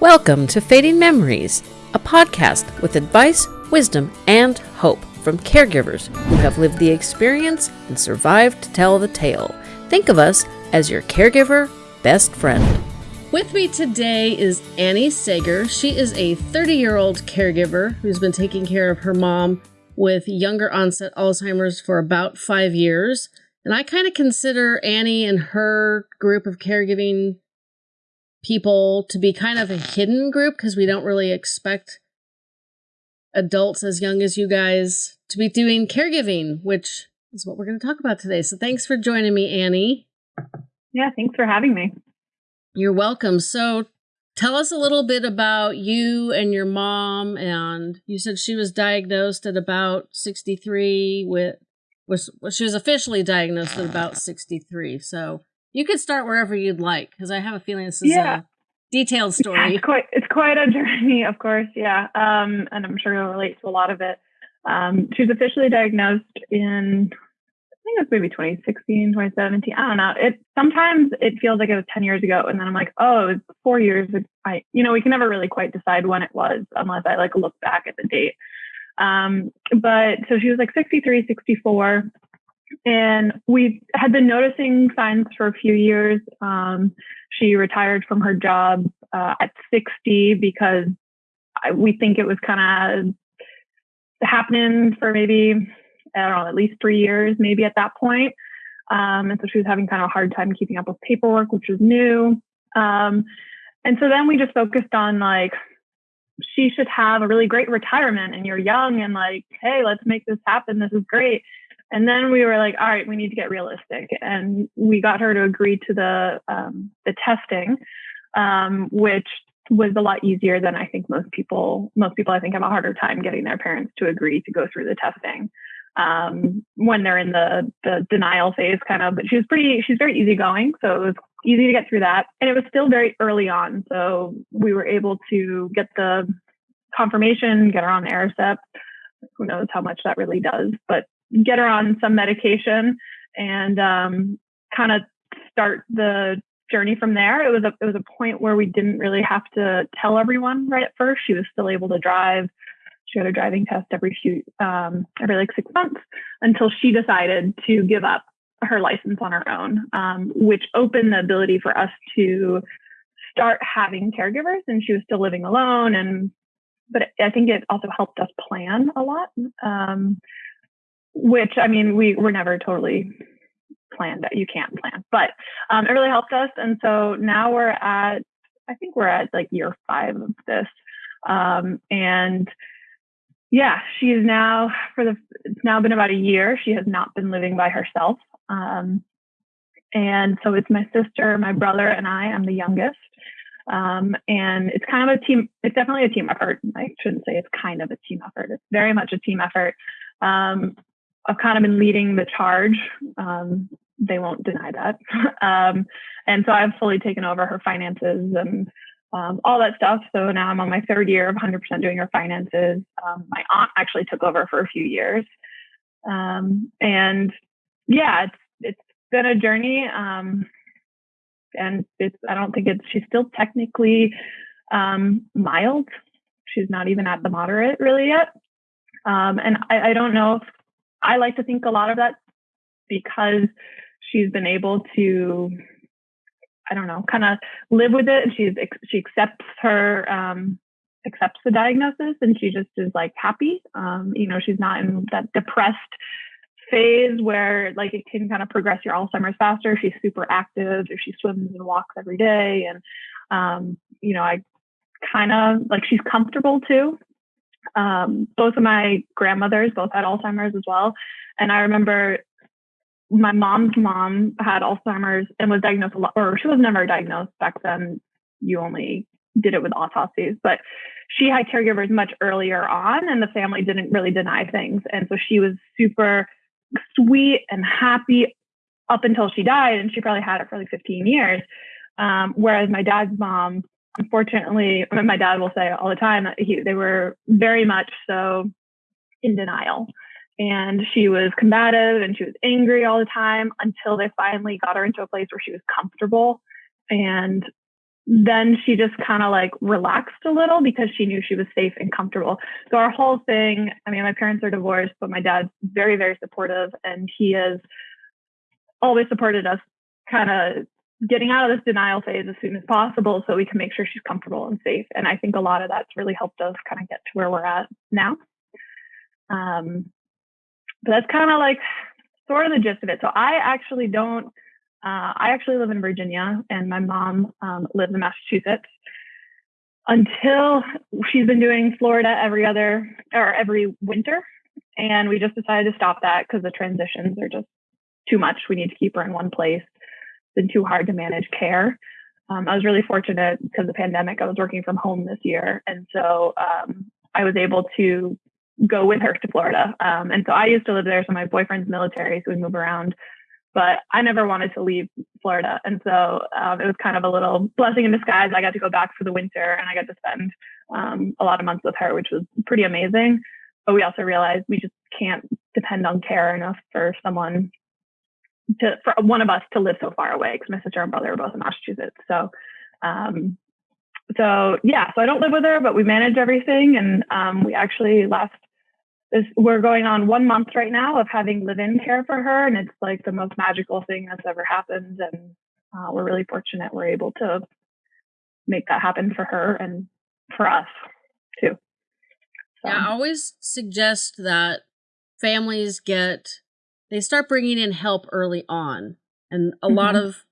Welcome to Fading Memories, a podcast with advice, wisdom, and hope from caregivers who have lived the experience and survived to tell the tale. Think of us as your caregiver best friend. With me today is Annie Sager. She is a 30 year old caregiver who's been taking care of her mom with younger onset Alzheimer's for about five years. And I kind of consider Annie and her group of caregiving people to be kind of a hidden group because we don't really expect adults as young as you guys to be doing caregiving, which is what we're going to talk about today. So thanks for joining me, Annie. Yeah, thanks for having me. You're welcome. So tell us a little bit about you and your mom. And you said she was diagnosed at about 63 with was well, she was officially diagnosed at about 63. So you could start wherever you'd like because I have a feeling this is yeah. a detailed story. Yeah, it's quite it's quite a journey, of course. Yeah, um, and I'm sure you'll relate to a lot of it. Um, she was officially diagnosed in I think it was maybe 2016, 2017. I don't know. It sometimes it feels like it was 10 years ago, and then I'm like, oh, it's four years. I, you know, we can never really quite decide when it was unless I like look back at the date. Um, but so she was like 63, 64. And we had been noticing signs for a few years. Um, she retired from her job uh, at 60 because I, we think it was kind of happening for maybe, I don't know, at least three years, maybe at that point. Um, and so she was having kind of a hard time keeping up with paperwork, which was new. Um, and so then we just focused on like, she should have a really great retirement and you're young and like, hey, let's make this happen. This is great. And then we were like, all right, we need to get realistic. And we got her to agree to the um, the testing, um, which was a lot easier than I think most people most people I think have a harder time getting their parents to agree to go through the testing um, when they're in the the denial phase kind of. But she was pretty she's very easygoing, so it was easy to get through that. And it was still very early on. So we were able to get the confirmation, get her on Aricept. Who knows how much that really does, but get her on some medication and um, kind of start the journey from there. It was a it was a point where we didn't really have to tell everyone right at first. She was still able to drive. She had a driving test every few um, every like six months until she decided to give up her license on her own, um, which opened the ability for us to start having caregivers. And she was still living alone, and but I think it also helped us plan a lot. Um, which I mean, we were never totally planned that you can't plan, but um, it really helped us. And so now we're at, I think we're at like year five of this. Um, and yeah, she's now for the, it's now been about a year. She has not been living by herself. Um, and so it's my sister, my brother, and I. I'm the youngest. Um, and it's kind of a team, it's definitely a team effort. I shouldn't say it's kind of a team effort. It's very much a team effort. Um, I've kind of been leading the charge. Um, they won't deny that. um, and so I've fully taken over her finances and um, all that stuff. So now I'm on my third year of 100% doing her finances. Um, my aunt actually took over for a few years. Um, and yeah, it's, it's been a journey. Um, and it's, I don't think it's, she's still technically mild. She's not even at the moderate really yet. Um, and I, I, don't know if I like to think a lot of that because she's been able to, I don't know, kind of live with it. And she's she accepts her um, accepts the diagnosis, and she just is like happy. Um, you know, she's not in that depressed phase where like it can kind of progress your Alzheimer's faster. She's super active. She swims and walks every day, and um, you know, I kind of like she's comfortable too. Um, both of my grandmothers both had Alzheimer's as well. And I remember my mom's mom had Alzheimer's and was diagnosed a lot, or she was never diagnosed back then. You only did it with autopsies, but she had caregivers much earlier on and the family didn't really deny things. And so she was super sweet and happy up until she died. And she probably had it for like 15 years. Um, whereas my dad's mom unfortunately, my dad will say all the time that he, they were very much so in denial. And she was combative and she was angry all the time until they finally got her into a place where she was comfortable. And then she just kind of like relaxed a little because she knew she was safe and comfortable. So our whole thing, I mean, my parents are divorced, but my dad's very, very supportive and he has always supported us kind of getting out of this denial phase as soon as possible so we can make sure she's comfortable and safe. And I think a lot of that's really helped us kind of get to where we're at now. Um, but that's kind of like sort of the gist of it. So I actually don't uh, I actually live in Virginia and my mom um, lives in Massachusetts. Until she's been doing Florida every other or every winter. And we just decided to stop that because the transitions are just too much. We need to keep her in one place. Been too hard to manage care. Um, I was really fortunate because the pandemic. I was working from home this year. And so um, I was able to go with her to Florida. Um, and so I used to live there. So my boyfriend's military, so we move around but I never wanted to leave Florida. And so um, it was kind of a little blessing in disguise. I got to go back for the winter and I got to spend um, a lot of months with her, which was pretty amazing. But we also realized we just can't depend on care enough for someone to, for one of us to live so far away because my sister and brother are both in Massachusetts. So, um, so yeah, so I don't live with her, but we manage everything. And um, we actually last this, we're going on one month right now of having live-in care for her, and it's like the most magical thing that's ever happened. And uh, we're really fortunate we're able to make that happen for her and for us too. So. Yeah, I always suggest that families get they start bringing in help early on, and a mm-hmm. lot of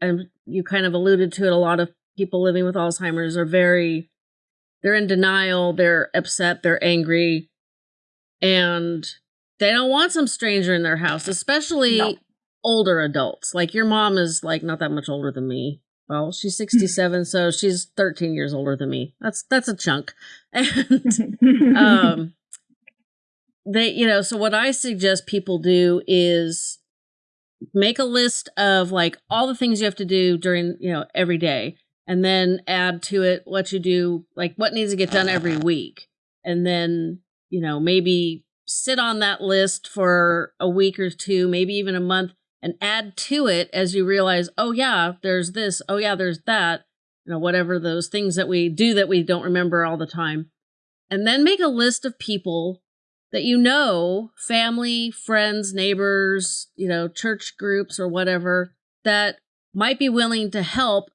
and you kind of alluded to it. A lot of people living with Alzheimer's are very they're in denial, they're upset, they're angry and they don't want some stranger in their house, especially no. older adults. Like your mom is like not that much older than me. Well, she's 67, so she's 13 years older than me. That's that's a chunk. And um they, you know, so what I suggest people do is make a list of like all the things you have to do during, you know, every day and then add to it what you do, like what needs to get done every week. And then you know, maybe sit on that list for a week or two, maybe even a month, and add to it as you realize, oh, yeah, there's this, oh, yeah, there's that, you know, whatever those things that we do that we don't remember all the time. And then make a list of people that you know, family, friends, neighbors, you know, church groups or whatever, that might be willing to help.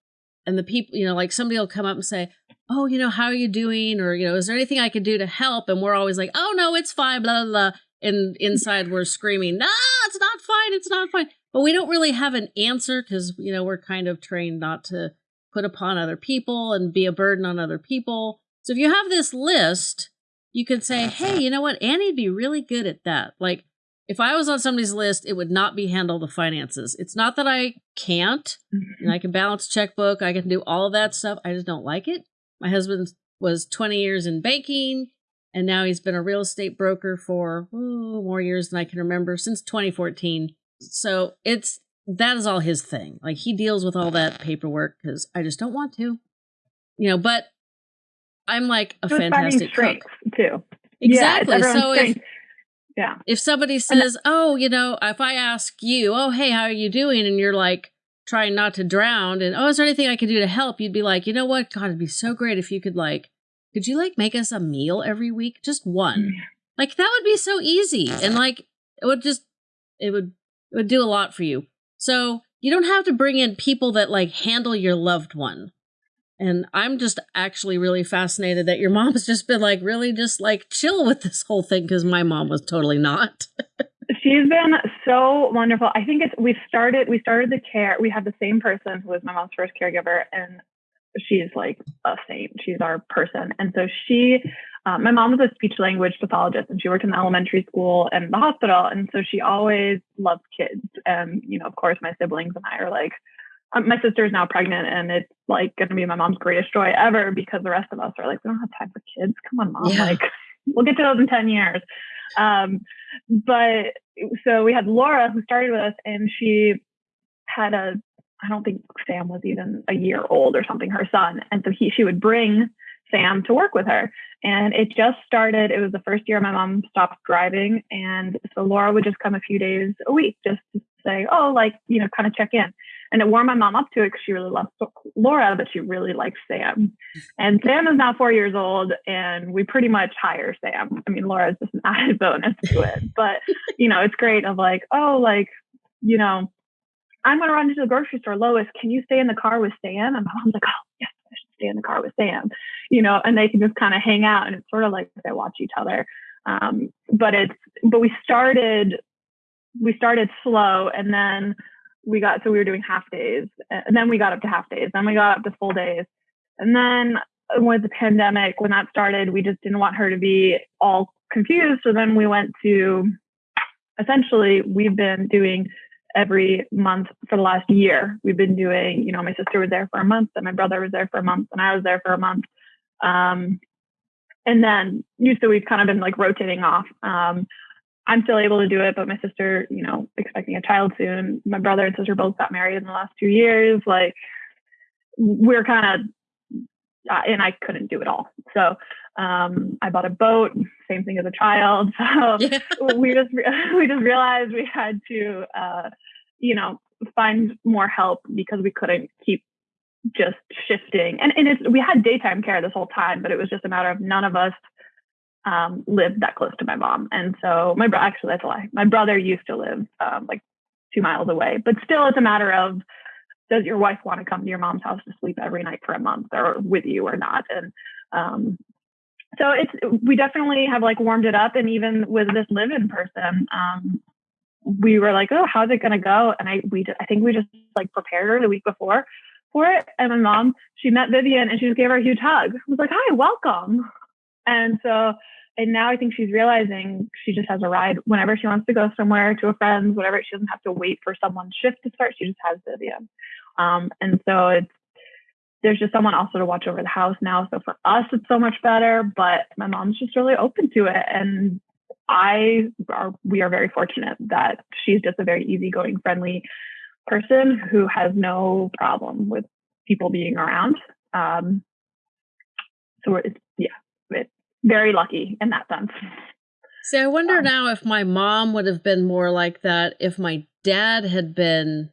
And the people, you know, like somebody will come up and say, oh, you know, how are you doing? Or, you know, is there anything I could do to help? And we're always like, oh, no, it's fine, blah, blah, blah. And inside we're screaming, no, it's not fine. It's not fine. But we don't really have an answer because, you know, we're kind of trained not to put upon other people and be a burden on other people. So if you have this list, you can say, hey, you know what? Annie'd be really good at that. Like, if I was on somebody's list, it would not be handle the finances. It's not that I can't, mm-hmm. and I can balance checkbook, I can do all of that stuff. I just don't like it. My husband was 20 years in banking, and now he's been a real estate broker for ooh, more years than I can remember since 2014. So it's that is all his thing. Like he deals with all that paperwork because I just don't want to, you know. But I'm like a fantastic cook. too. Exactly. Yeah, so if yeah, if somebody says, "Oh, you know," if I ask you, "Oh, hey, how are you doing?" and you're like, trying not to drown and oh is there anything i could do to help? you'd be like you know what? God it'd be so great if you could like could you like make us a meal every week? Just one. Like that would be so easy and like it would just it would it would do a lot for you. So you don't have to bring in people that like handle your loved one and i'm just actually really fascinated that your mom's just been like really just like chill with this whole thing because my mom was totally not She's been so wonderful. I think it's we started we started the care. We had the same person who was my mom's first caregiver, and she's like a saint. She's our person. And so she, um, my mom was a speech language pathologist, and she worked in the elementary school and the hospital. And so she always loved kids. And you know, of course, my siblings and I are like, um, my sister is now pregnant, and it's like going to be my mom's greatest joy ever because the rest of us are like, we don't have time for kids. Come on, mom. Yeah. Like, we'll get to those in ten years. Um, but so we had Laura who started with us and she had a, I don't think Sam was even a year old or something, her son. And so he, she would bring Sam to work with her. And it just started, it was the first year my mom stopped driving. And so Laura would just come a few days a week just to say, oh, like, you know, kind of check in. And it warmed my mom up to it because she really loves Laura, but she really likes Sam. And Sam is now four years old, and we pretty much hire Sam. I mean, Laura is just an added bonus to it. But, you know, it's great of like, oh, like, you know, I'm going to run into the grocery store. Lois, can you stay in the car with Sam? And my mom's like, oh, yes, I should stay in the car with Sam. You know, and they can just kind of hang out, and it's sort of like they watch each other. Um, but it's, but we started, we started slow, and then we got, so we were doing half days, and then we got up to half days, then we got up to full days, and then with the pandemic, when that started, we just didn't want her to be all confused. So then we went to, essentially, we've been doing every month for the last year. We've been doing, you know, my sister was there for a month, and my brother was there for a month, and I was there for a month. Um, and then used to we've kind of been like rotating off. Um, I'm still able to do it, but my sister, you know, expecting a child soon. My brother and sister both got married in the last two years. Like we're kind of, uh, and I couldn't do it all. So um, I bought a boat. Same thing as a child. So yeah. we just we just realized we had to, uh, you know, find more help because we couldn't keep just shifting. And and it's we had daytime care this whole time, but it was just a matter of none of us um, lived that close to my mom. And so my brother actually that's a lie. My brother used to live um, like two miles away, but still it's a matter of does your wife want to come to your mom's house to sleep every night for a month or with you or not? And um, so it's we definitely have like warmed it up and even with this live in person um, we were like oh how's it going to go and i we i think we just like prepared her the week before for it. And my mom, she met Vivian and she just gave her a huge hug. I was like, hi, welcome. And so, and now I think she's realizing she just has a ride whenever she wants to go somewhere to a friend's, whatever. She doesn't have to wait for someone's shift to start. She just has Vivian. Um, and so it's, there's just someone also to watch over the house now. So for us, it's so much better, but my mom's just really open to it. And I are, we are very fortunate that she's just a very easygoing, friendly person who has no problem with people being around. Um, so it's, very lucky in that sense. See, I wonder um, now if my mom would have been more like that if my dad had been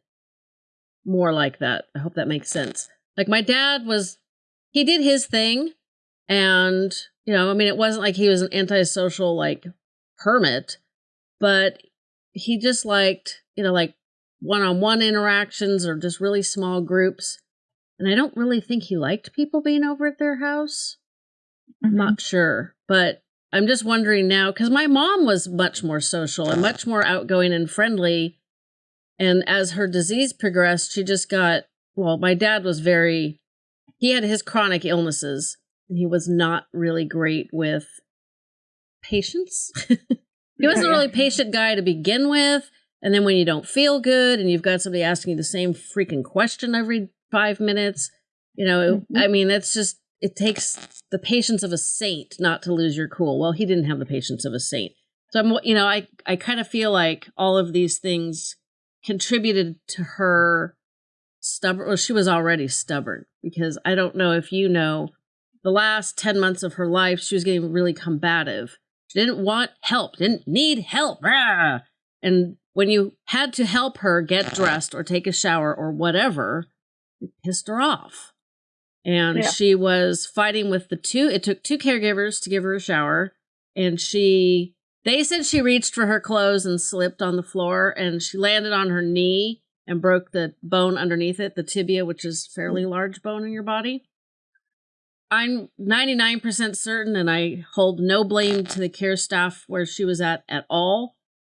more like that. I hope that makes sense. Like my dad was, he did his thing. And, you know, I mean, it wasn't like he was an antisocial, like, hermit, but he just liked, you know, like one on one interactions or just really small groups. And I don't really think he liked people being over at their house. Mm-hmm. I'm not sure. But I'm just wondering now because my mom was much more social and much more outgoing and friendly. And as her disease progressed, she just got well, my dad was very, he had his chronic illnesses and he was not really great with patience. he wasn't a really patient guy to begin with. And then when you don't feel good and you've got somebody asking you the same freaking question every five minutes, you know, mm-hmm. I mean, that's just, it takes the patience of a saint not to lose your cool. Well, he didn't have the patience of a saint. So I'm, you know, I, I kind of feel like all of these things contributed to her stubborn. Well, she was already stubborn because I don't know if you know, the last 10 months of her life, she was getting really combative. She didn't want help, didn't need help. Rah! And when you had to help her get dressed or take a shower or whatever, it pissed her off. And yeah. she was fighting with the two, it took two caregivers to give her a shower. And she, they said she reached for her clothes and slipped on the floor and she landed on her knee and broke the bone underneath it, the tibia, which is fairly mm. large bone in your body. I'm 99% certain, and I hold no blame to the care staff where she was at at all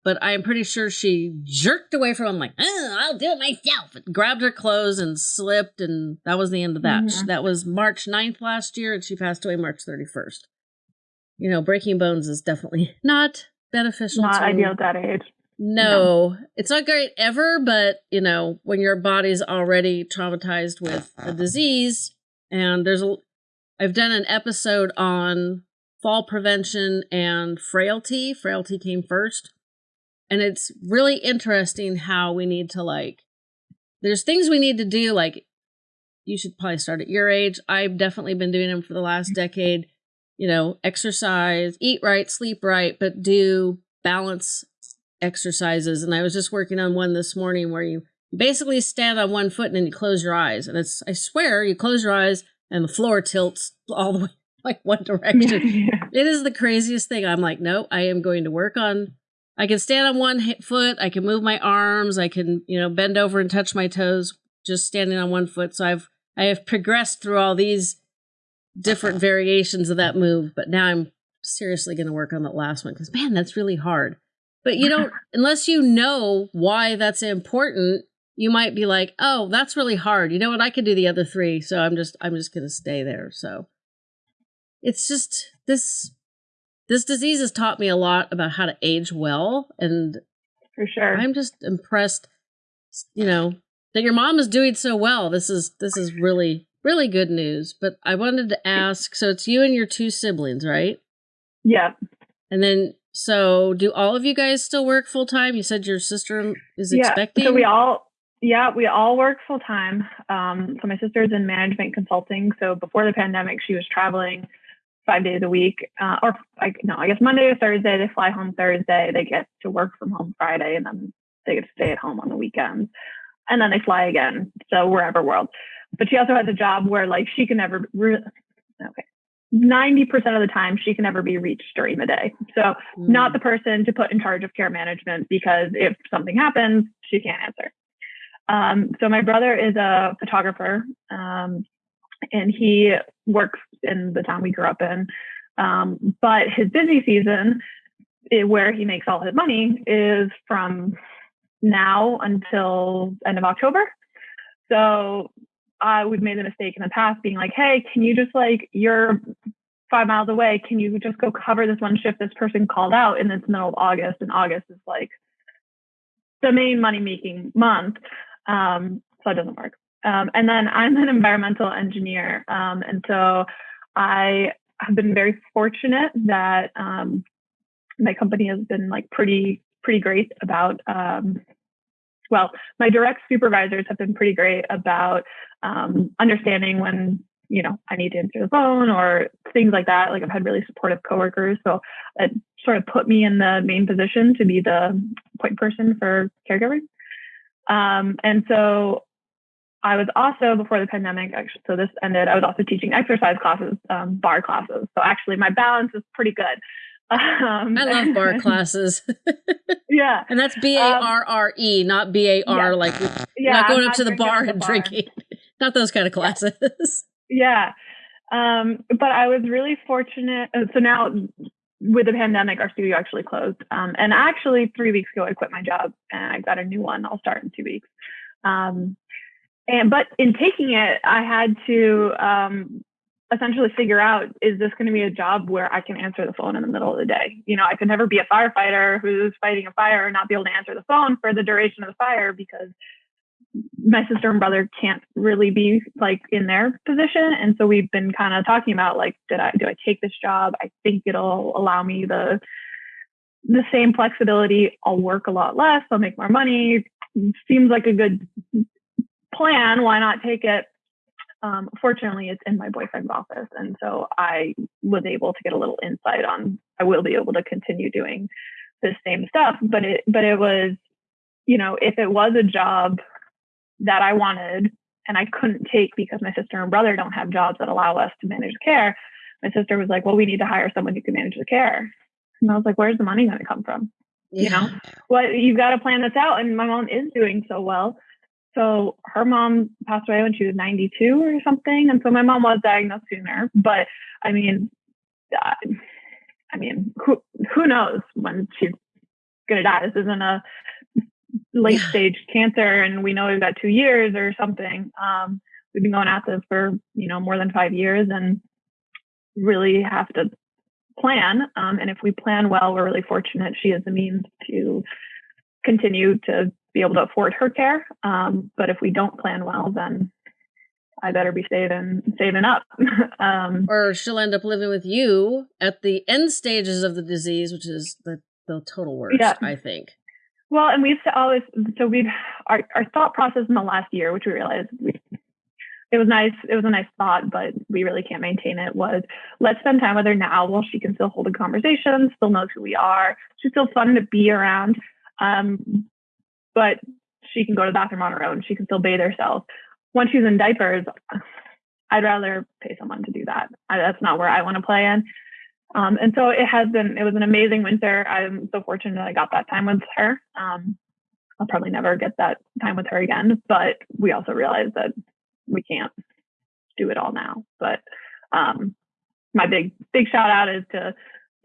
but I'm pretty sure she jerked away from him, like, oh, I'll do it myself. Grabbed her clothes and slipped, and that was the end of that. Mm-hmm. That was March 9th last year, and she passed away March 31st. You know, breaking bones is definitely not beneficial. Not to, ideal at that age. No, no, it's not great ever, but you know, when your body's already traumatized with a disease, and there's a, I've done an episode on fall prevention and frailty. Frailty came first and it's really interesting how we need to like there's things we need to do like you should probably start at your age i've definitely been doing them for the last mm-hmm. decade you know exercise eat right sleep right but do balance exercises and i was just working on one this morning where you basically stand on one foot and then you close your eyes. And it's, I swear, you close your eyes and the floor tilts all the way like one direction. yeah. It is the craziest thing. I'm like, no, I am going to work on. I can stand on one foot. I can move my arms. I can, you know, bend over and touch my toes just standing on one foot. So I've I have progressed through all these different variations of that move, but now I'm seriously going to work on that last one because man, that's really hard. But you don't unless you know why that's important, you might be like, "Oh, that's really hard. You know what? I could do the other three, so I'm just I'm just going to stay there." So it's just this this disease has taught me a lot about how to age well and for sure. I'm just impressed you know that your mom is doing so well. This is this is really really good news. But I wanted to ask, so it's you and your two siblings, right? Yeah. And then so do all of you guys still work full time? You said your sister is yeah. expecting. So we all yeah, we all work full time. Um, so my sister's in management consulting. So before the pandemic, she was traveling five days a week, uh, or like no, I guess Monday to Thursday. They fly home Thursday. They get to work from home Friday, and then they get to stay at home on the weekends and then they fly again. So wherever world. But she also has a job where like she can never re- okay. 90% of the time she can never be reached during the day. So mm. not the person to put in charge of care management because if something happens, she can't answer. Um, so my brother is a photographer um, and he works in the town we grew up in. Um, but his busy season, it, where he makes all his money, is from now until end of October. So uh, we've made the mistake in the past being like, hey, can you just like, you're five miles away. Can you just go cover this one shift this person called out in the middle of August? And August is like the main money making month. Um, so it doesn't work. Um, and then I'm an environmental engineer. Um, and so I have been very fortunate that um, my company has been like pretty pretty great about um, well my direct supervisors have been pretty great about um, understanding when you know i need to answer the phone or things like that. Like i've had really supportive coworkers so it sort of put me in the main position to be the point person for caregiving. Um, and so I was also before the pandemic, actually, so this ended. I was also teaching exercise classes, um, barre classes. So actually, my balance is pretty good. Um, I love barre classes. yeah, and that's B A R R E, not B A R like yeah, not going up to the bar and bar. drinking. not those kind of classes. Yeah, um, but I was really fortunate. Uh, so now with the pandemic, our studio actually closed. Um, and actually, three weeks ago, I quit my job and I got a new one. I'll start in two weeks. Um, and but in taking it, I had to um, essentially figure out is this going to be a job where I can answer the phone in the middle of the day? You know, I could never be a firefighter who's fighting a fire and not be able to answer the phone for the duration of the fire because my sister and brother can't really be like in their position. And so we've been kind of talking about like, did I do I take this job? I think it'll allow me the the same flexibility. I'll work a lot less. I'll make more money. Seems like a good plan. Why not take it? Um, fortunately, it's in my boyfriend's office, and so I was able to get a little insight on. I will be able to continue doing the same stuff, but it but it was, you know, if it was a job that I wanted and I couldn't take because my sister and brother don't have jobs that allow us to manage care, my sister was like, "Well, we need to hire someone who can manage the care," and I was like, "Where's the money going to come from?" Yeah. You know, what you've got to plan this out, and my mom is doing so well so her mom passed away when she was 92 or something. And so my mom was diagnosed sooner. But I mean, I mean, who, who knows when she's going to die? This isn't a late stage cancer and we know we've got two years or something. Um, we've been going at this for, you know, more than five years and really have to plan. Um, and if we plan well, we're really fortunate she has the means to continue to be able to afford her care. Um, but if we don't plan well, then I better be saving saving up. um, or she'll end up living with you at the end stages of the disease, which is the the total worst. Yeah. I think. Well, and we've always so we've our our thought process in the last year, which we realized we it was nice. It was a nice thought, but we really can't maintain it. Was let's spend time with her now while she can still hold a conversation, still knows who we are. She's still fun to be around. Um, but she can go to the bathroom on her own. She can still bathe herself. Once she's in diapers, I'd rather pay someone to do that. I, that's not where I want to play in. Um, and so it has been, it was an amazing winter. I'm so fortunate I got that time with her. Um, I'll probably never get that time with her again, but we also realized that we can't do it all now. But um, my big, big shout out is to,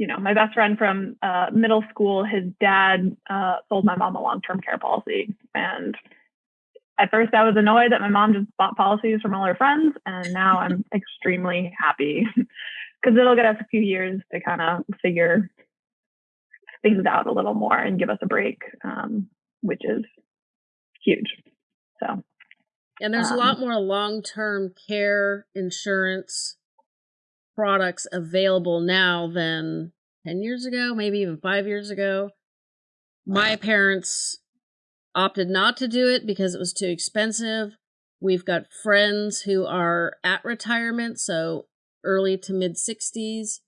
you know, my best friend from uh, middle school. His dad uh, sold my mom a long term care policy. And at first I was annoyed that my mom just bought policies from all her friends. And now I'm extremely happy because it'll get us a few years to kind of figure things out a little more and give us a break, um, which is huge. So, and there's um, a lot more long term care insurance products available now than 10 years ago, maybe even five years ago. My parents opted not to do it because it was too expensive. We've got friends who are at retirement, so early to mid 60s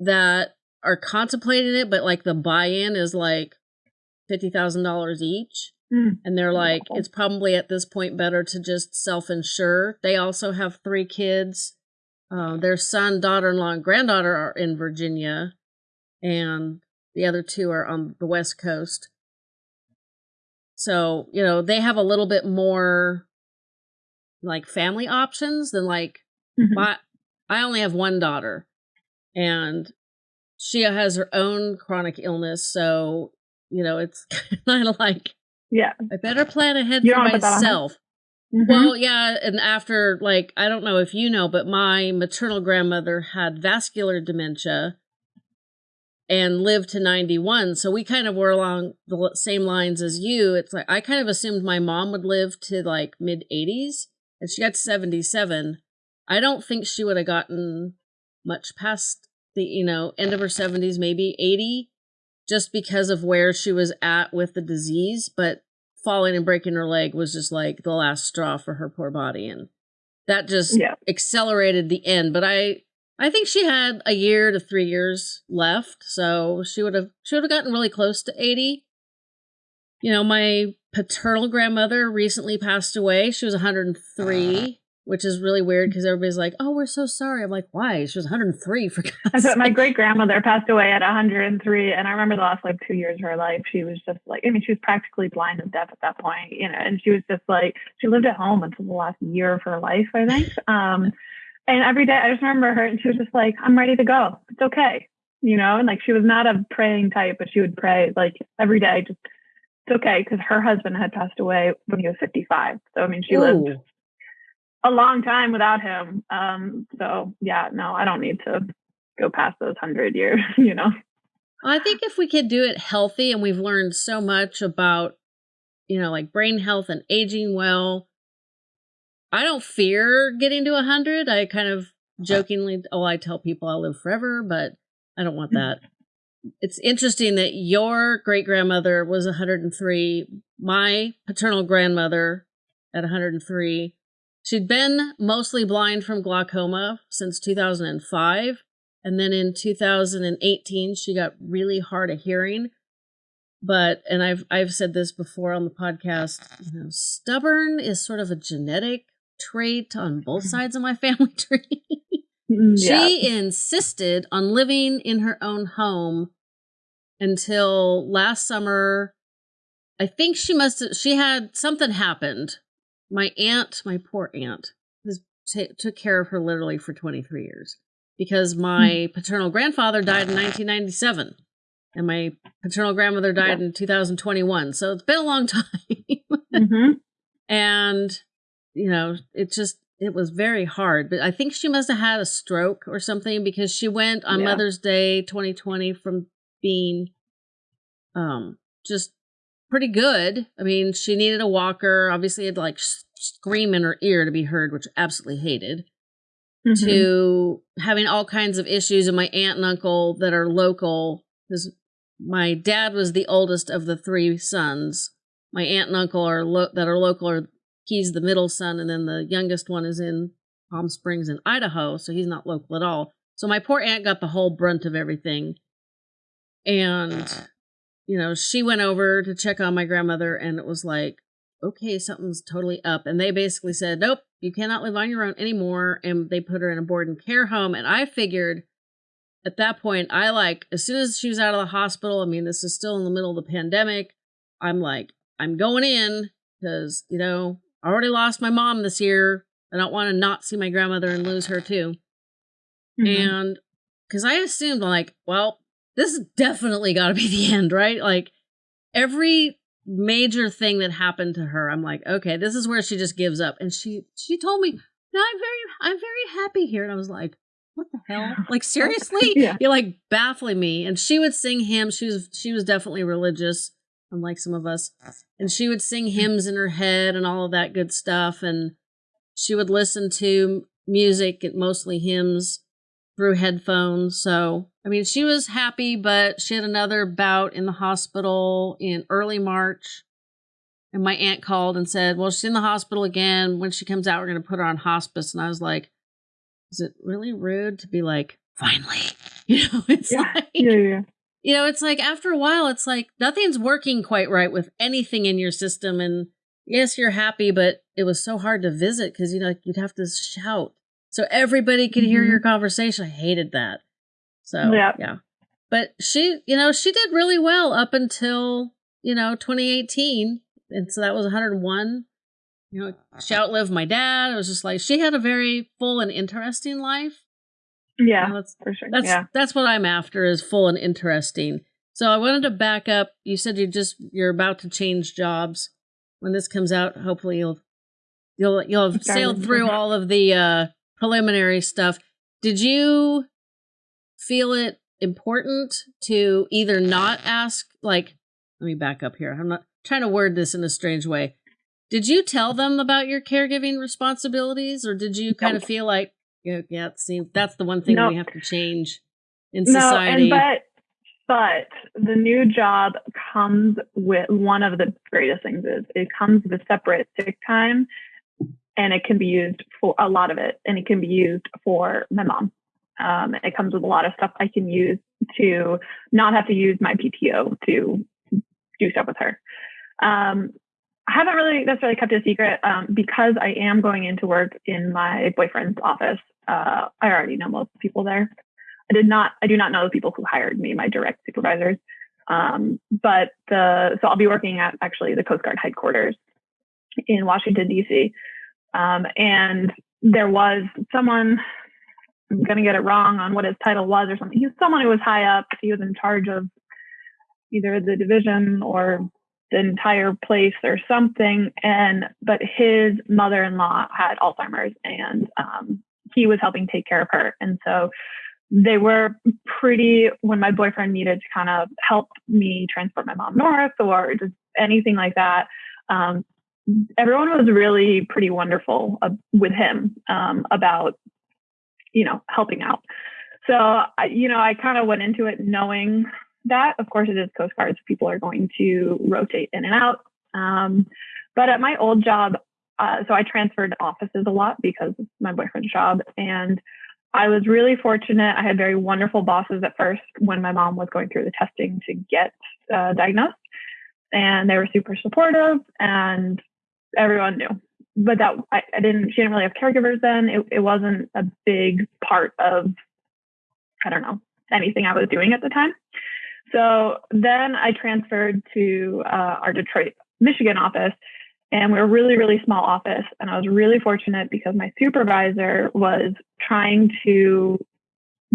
that are contemplating it, but like the buy in is like $50,000 each. Mm. And they're like, it's probably at this point better to just self insure. They also have three kids. Uh, their son, daughter in law, and granddaughter are in Virginia, and the other two are on the West Coast. So, you know, they have a little bit more like family options than like Mm-hmm. My, I only have one daughter, and she has her own chronic illness. So, you know, it's kind of like, yeah, I better plan ahead you for myself. Mm-hmm. Well, yeah, and after like I don't know if you know, but my maternal grandmother had vascular dementia and lived to 91. So we kind of were along the same lines as you. It's like I kind of assumed my mom would live to like mid 80s and she got 77. I don't think she would have gotten much past the, you know, end of her 70s, maybe 80, just because of where she was at with the disease. But falling and breaking her leg was just like the last straw for her poor body. And that just yeah. accelerated the end. But I, I think she had a year to three years left. So she would have, she would have gotten really close to 80. You know, my paternal grandmother recently passed away. She was 103 which is really weird because everybody's like, "Oh, we're so sorry." I'm like, "Why?" She was 103 for God's sake. My great grandmother passed away at 103, and I remember the last like two years of her life, she was just like, I mean, she was practically blind and deaf at that point, you know, and she was just like, she lived at home until the last year of her life, I think. Um, and every day, I just remember her, and she was just like, "I'm ready to go. It's okay," you know, and like she was not a praying type, but she would pray like every day, just it's okay because her husband had passed away when he was 55. So I mean, she Ooh. lived a long time without him. Um, so yeah, no, I don't need to go past those hundred years, you know. I think if we could do it healthy and we've learned so much about, you know, like brain health and aging well, I don't fear getting to a hundred. I kind of jokingly, oh, I tell people I'll live forever, but I don't want that. it's interesting that your great grandmother was 103. My paternal grandmother at 103 She'd been mostly blind from glaucoma since 2005. And then in 2018, she got really hard of hearing. But, and I've, I've said this before on the podcast, you know, stubborn is sort of a genetic trait on both sides of my family tree. Mm, yeah. She insisted on living in her own home until last summer. I think she must have, she had something happened my aunt, my poor aunt, has took care of her literally for 23 years because my hmm. paternal grandfather died in 1997 and my paternal grandmother died yeah. in 2021. So it's been a long time. mm-hmm. And, you know, it just, it was very hard. But I think she must have had a stroke or something because she went on yeah. Mother's Day 2020 from being um just pretty good. I mean, she needed a walker. Obviously, had to like scream in her ear to be heard, which I absolutely hated. Mm-hmm. To having all kinds of issues, and my aunt and uncle that are local. Because my dad was the oldest of the three sons. My aunt and uncle are lo- that are local. Are he's the middle son, and then the youngest one is in Palm Springs in Idaho, so he's not local at all. So my poor aunt got the whole brunt of everything. And you know, she went over to check on my grandmother and it was like, okay, something's totally up. And they basically said, nope, you cannot live on your own anymore. And they put her in a board and care home. And I figured at that point, I like, as soon as she was out of the hospital, I mean, this is still in the middle of the pandemic. I'm like, I'm going in because, you know, I already lost my mom this year. I don't want to not see my grandmother and lose her too. Mm-hmm. And because I assumed, like, well, this definitely got to be the end, right? Like, every major thing that happened to her, I'm like, okay, this is where she just gives up. And she she told me, no, I'm very I'm very happy here. And I was like, what the hell? Like seriously? yeah. You're like baffling me. And she would sing hymns. She was she was definitely religious, unlike some of us. And she would sing hymns in her head and all of that good stuff. And she would listen to music, mostly hymns, through headphones. So I mean, she was happy, but she had another bout in the hospital in early March. And my aunt called and said, Well, she's in the hospital again. When she comes out, we're going to put her on hospice. And I was like, Is it really rude to be like, Finally? You know, it's yeah. like, yeah, yeah. You know, it's like after a while, it's like nothing's working quite right with anything in your system. And yes, you're happy, but it was so hard to visit because, you know, you'd have to shout so everybody could hear mm-hmm. your conversation. I hated that. So yeah. yeah. But she, you know, she did really well up until, you know, 2018. And so that was 101. You know, she outlived my dad. It was just like she had a very full and interesting life. Yeah, you know, that's for sure. That's yeah. that's what I'm after is full and interesting. So I wanted to back up. You said you just you're about to change jobs. When this comes out, hopefully you'll you'll you'll have sailed through all of the uh preliminary stuff. Did you feel it important to either not ask like let me back up here. I'm not trying to word this in a strange way. Did you tell them about your caregiving responsibilities or did you kind of feel like yeah, yeah see that's the one thing we have to change in society no, and but but the new job comes with one of the greatest things is it comes with separate sick time and it can be used for a lot of it and it can be used for my mom um, it comes with a lot of stuff I can use to not have to use my PTO to do stuff with her. Um, I haven't really necessarily kept it a secret um, because I am going into work in my boyfriend's office. Uh, I already know most people there. I did not. I do not know the people who hired me, my direct supervisors. Um, but the so I'll be working at actually the Coast Guard headquarters in Washington D.C. Um, and there was someone I'm going to get it wrong on what his title was or something. He was someone who was high up. He was in charge of either the division or the entire place or something. And, but his mother in law had Alzheimer's and um, he was helping take care of her. And so they were pretty, when my boyfriend needed to kind of help me transport my mom north or just anything like that. Um, everyone was really pretty wonderful uh, with him um, about you know, helping out. So, you know, I kind of went into it knowing that. Of course, it is Coast Guard, so people are going to rotate in and out. Um, but at my old job, uh, so I transferred offices a lot because of my boyfriend's job. And I was really fortunate. I had very wonderful bosses at first when my mom was going through the testing to get uh, diagnosed. And they were super supportive and everyone knew. But that I, I, didn't she didn't really have caregivers then. It, it wasn't a big part of i don't know anything i was doing at the time. So then i transferred to uh, our detroit michigan office and we are a really really small office. And i was really fortunate because my supervisor was trying to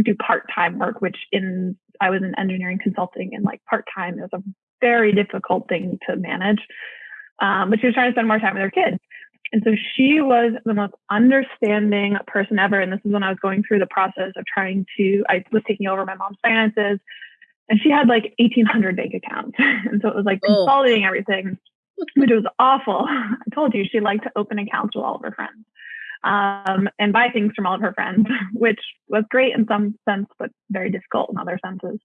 do part-time work which in i was in engineering consulting and like part-time is a very difficult thing to manage um, but she was trying to spend more time with her kids and so she was the most understanding person ever. And this is when I was going through the process of trying to, I was taking over my mom's finances and she had like 1800 bank accounts. and so it was like oh. consolidating everything, which was awful. I told you she liked to open accounts with all of her friends um, and buy things from all of her friends, which was great in some sense, but very difficult in other senses.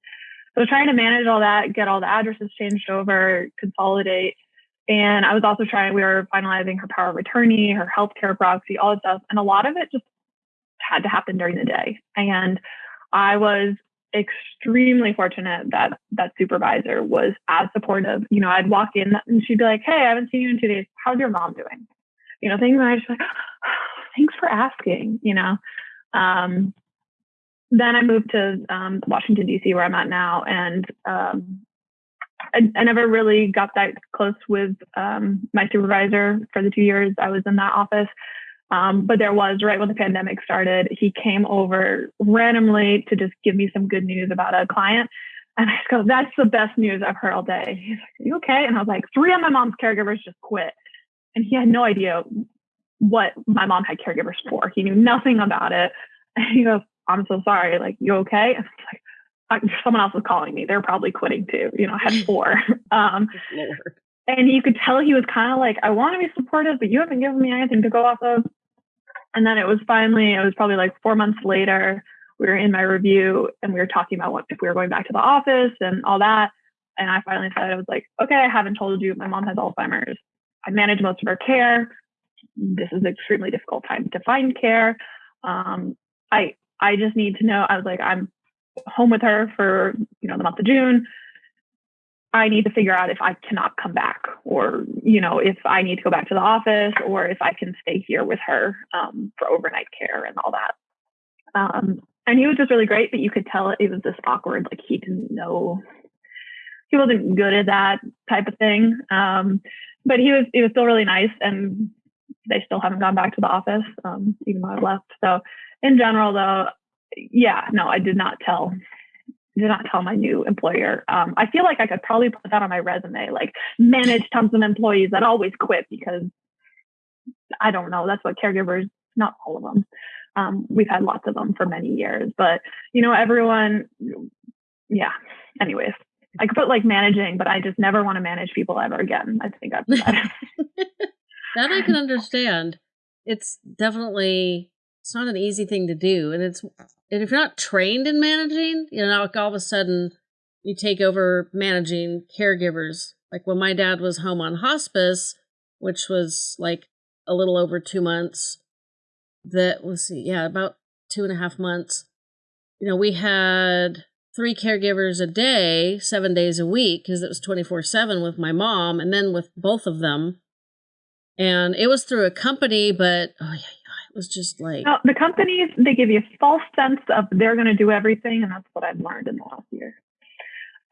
So trying to manage all that, get all the addresses changed over, consolidate, and I was also trying, we were finalizing her power of attorney, her healthcare proxy, all this stuff. And a lot of it just had to happen during the day. And I was extremely fortunate that that supervisor was as supportive. You know, I'd walk in and she'd be like, Hey, I haven't seen you in two days. How's your mom doing? You know, things and I just like, thanks for asking, you know. Um, then I moved to um, Washington D.C. where I'm at now, and um, I, I, never really got that close with um, my supervisor for the two years I was in that office. Um, but there was right when the pandemic started, he came over randomly to just give me some good news about a client. And I go, that's the best news I've heard all day. He's like, Are you okay? And I was like, three of my mom's caregivers just quit. And he had no idea what my mom had caregivers for. He knew nothing about it. And he goes, I'm so sorry. Like, you okay? And like, someone else was calling me. They're probably quitting too. You know, I had four. Um, and you could tell he was kind of like, I want to be supportive, but you haven't given me anything to go off of. And then it was finally, it was probably like four months later, we were in my review and we were talking about what if we were going back to the office and all that. And I finally said, I was like, okay, I haven't told you my mom has Alzheimer's. I manage most of her care. This is an extremely difficult time to find care. Um, I I just need to know. I was like, I'm home with her for you know the month of June. I need to figure out if I cannot come back, or you know, if I need to go back to the office, or if I can stay here with her um, for overnight care and all that. Um, and he was just really great, but you could tell it was just awkward. Like he didn't know, he wasn't good at that type of thing. Um, but he was, he was still really nice, and they still haven't gone back to the office, um, even though I've left. So in general, though, yeah, no, I did not tell did not tell my new employer. Um, I feel like I could probably put that on my resume, like manage tons of employees that always quit because I don't know. That's what caregivers, not all of them. Um, we've had lots of them for many years, but you know, everyone, yeah. Anyways, I could put like managing, but I just never want to manage people ever again. I think I've that. that I can understand. It's definitely it's not an easy thing to do, and it's and if you're not trained in managing, you know, like all of a sudden you take over managing caregivers. Like when my dad was home on hospice, which was like a little over two months. That was see, yeah, about two and a half months. You know, we had three caregivers a day, seven days a week, because it was 24 7 with my mom and then with both of them. And it was through a company, but oh, yeah, was just like the companies they give you a false sense of they're going to do everything, and that's what I've learned in the last year.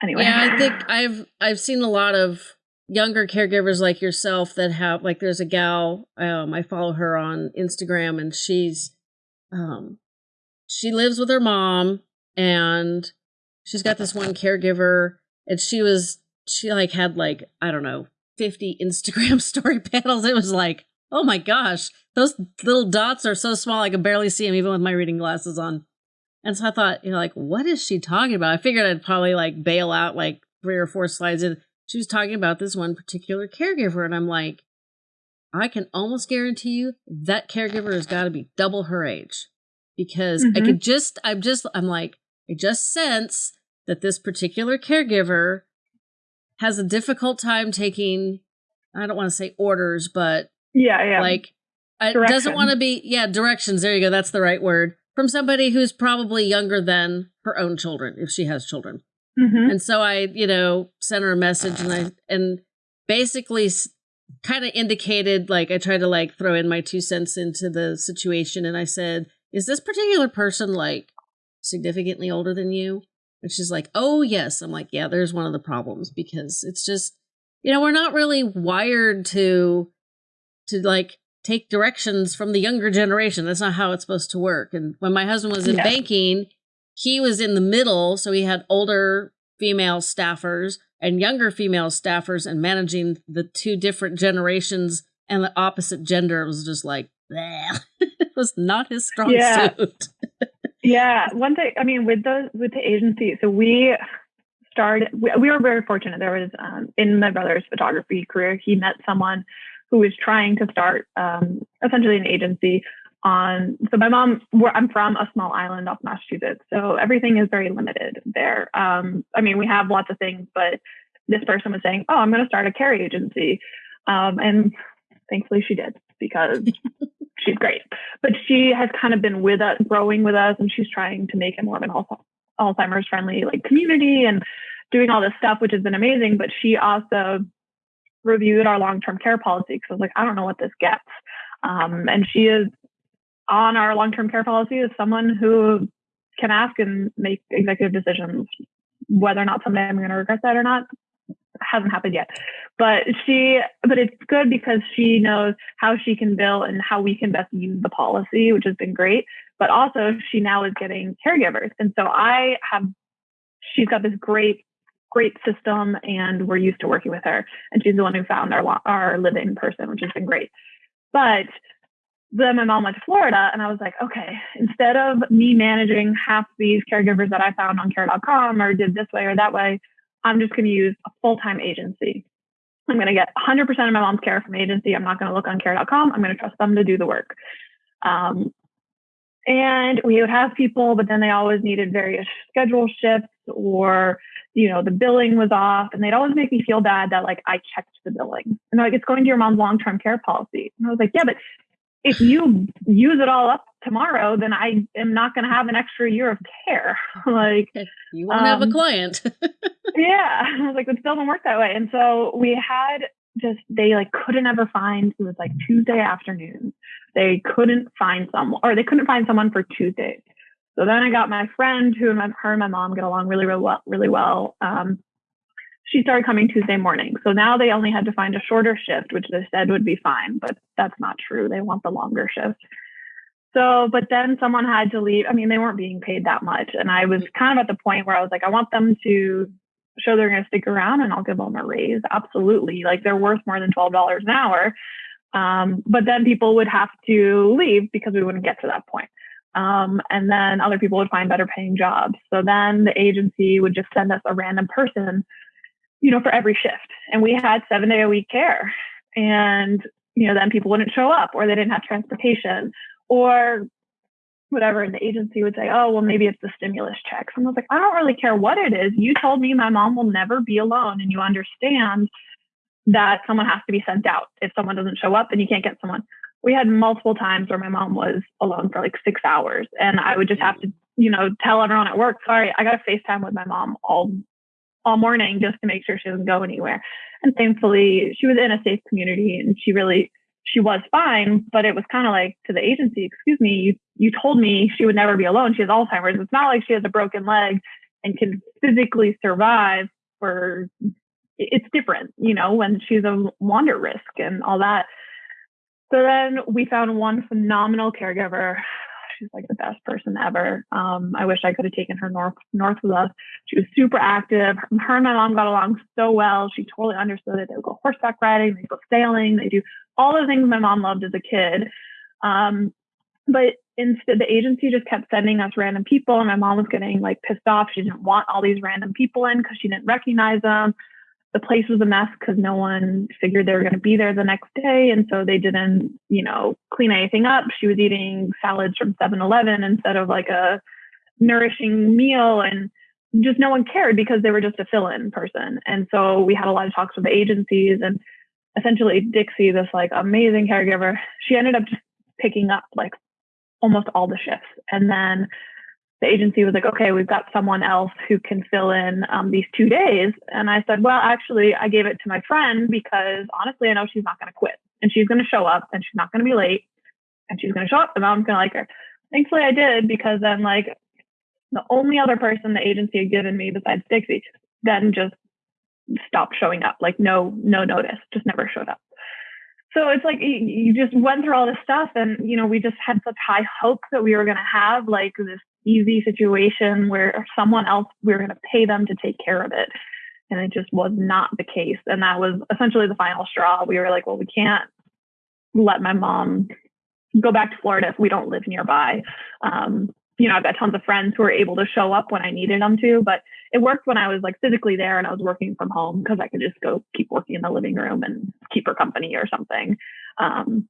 Anyway, yeah, I think I've I've seen a lot of younger caregivers like yourself that have like there's a gal um, I follow her on Instagram, and she's um she lives with her mom, and she's got this one caregiver, and she was she like had like I don't know 50 Instagram story panels. It was like, oh my gosh, those little dots are so small I could barely see them even with my reading glasses on. And so I thought, you know, like, what is she talking about? I figured I'd probably like bail out like three or four slides in. She was talking about this one particular caregiver, and I'm like, I can almost guarantee you that caregiver has got to be double her age because mm-hmm. I could just, I'm just, I'm like, I just sense that this particular caregiver has a difficult time taking, I don't want to say orders, but yeah, yeah, like it doesn't want to be yeah directions there you go that's the right word from somebody who's probably younger than her own children if she has children. Mm-hmm. and so i you know sent her a message and i and basically kind of indicated like i tried to like throw in my two cents into the situation and i said is this particular person like significantly older than you? And she's like oh yes. I'm like yeah there's one of the problems because it's just you know we're not really wired to to like take directions from the younger generation. That's not how it's supposed to work. And when my husband was in yeah. banking, he was in the middle. So he had older female staffers and younger female staffers and managing the two different generations and the opposite gender was just like, it was not his strong yeah. suit. yeah. One thing, I mean, with the, with the agency, so we, started we, we, were very fortunate there was um, in my brother's photography career he met someone who is trying to start um, essentially an agency on so my mom i'm from a small island off massachusetts so everything is very limited there um, i mean we have lots of things but this person was saying oh i'm going to start a carry agency um, and thankfully she did because she's great but she has kind of been with us growing with us and she's trying to make it more of an Alzheimer's friendly like community and doing all this stuff, which has been amazing. But she also reviewed our long term care policy because I was like, I don't know what this gets. Um, and she is on our long term care policy as someone who can ask and make executive decisions. Whether or not someday I'm going to regret that or not hasn't happened yet. But she, but it's good because she knows how she can bill and how we can best use the policy, which has been great. But also, she now is getting caregivers, and so I have. She's got this great great system and we're used to working with her. And she's the one who found our, our living person, which has been great. But then my mom went to Florida and I was like, okay, instead of me managing half these caregivers that I found on care.com or did this way or that way, I'm just going to use a full time agency. I'm going to get 100% of my mom's care from agency. I'm not going to look on care.com. I'm going to trust them to do the work. Um, and we would have people, but then they always needed various schedule shifts or, you know, the billing was off and they'd always make me feel bad that like I checked the billing. And they're like, it's going to your mom's long-term care policy. And I was like, yeah, but if you use it all up tomorrow, then I am not going to have an extra year of care. like you won't um, have a um, client. yeah. I was like, it still doesn't work that way. And so we had just, they like couldn't ever find, it was like Tuesday afternoon. They couldn't find someone or they couldn't find someone for Tuesdays. So then I got my friend who and my, her and my mom get along really, really well, really well. Um, she started coming Tuesday morning. So now they only had to find a shorter shift, which they said would be fine, but that's not true. They want the longer shift. So, but then someone had to leave. I mean, they weren't being paid that much. And I was kind of at the point where I was like, I want them to show they're going to stick around and I'll give them a raise. Absolutely. Like they're worth more than $12 an hour. Um, but then people would have to leave because we wouldn't get to that point. Um, and then other people would find better paying jobs. So then the agency would just send us a random person, you know, for every shift. And we had seven day a week care. And, you know, then people wouldn't show up or they didn't have transportation or whatever. And the agency would say, oh, well, maybe it's the stimulus checks. And I was like, I don't really care what it is. You told me my mom will never be alone and you understand that someone has to be sent out if someone doesn't show up and you can't get someone. We had multiple times where my mom was alone for like six hours and I would just have to, you know, tell everyone at work, sorry, I got to FaceTime with my mom all all morning just to make sure she doesn't go anywhere. And thankfully she was in a safe community and she really she was fine, but it was kind of like to the agency, excuse me, you, you told me she would never be alone. She has Alzheimer's. It's not like she has a broken leg and can physically survive for it's different, you know, when she's a wander risk and all that. So then we found one phenomenal caregiver. She's like the best person ever. Um, I wish I could have taken her north north with us. She was super active. Her and my mom got along so well. She totally understood it. They would go horseback riding, they go sailing, they do all the things my mom loved as a kid. Um, but instead the agency just kept sending us random people and my mom was getting like pissed off she didn't want all these random people in because she didn't recognize them the place was a mess because no one figured they were going to be there the next day. And so they didn't, you know, clean anything up. She was eating salads from 7 Eleven instead of like a nourishing meal. And just no one cared because they were just a fill in person. And so we had a lot of talks with the agencies and essentially Dixie, this like amazing caregiver, she ended up just picking up like almost all the shifts. And then the agency was like, okay, we've got someone else who can fill in um, these two days. And I said, well, actually, I gave it to my friend because honestly, I know she's not going to quit and she's going to show up and she's not going to be late and she's going to show up and mom's going to like her. Thankfully, I did because then, like, the only other person the agency had given me besides Dixie then just stopped showing up, like, no, no notice, just never showed up. So it's like you just went through all this stuff, and you know, we just had such high hopes that we were going to have like this easy situation where someone else, we were going to pay them to take care of it. And it just was not the case. And that was essentially the final straw. We were like, well, we can't let my mom go back to Florida if we don't live nearby. Um, you know, I've got tons of friends who are able to show up when I needed them to, but it worked when I was like physically there and I was working from home because I could just go keep working in the living room and keep her company or something. Um,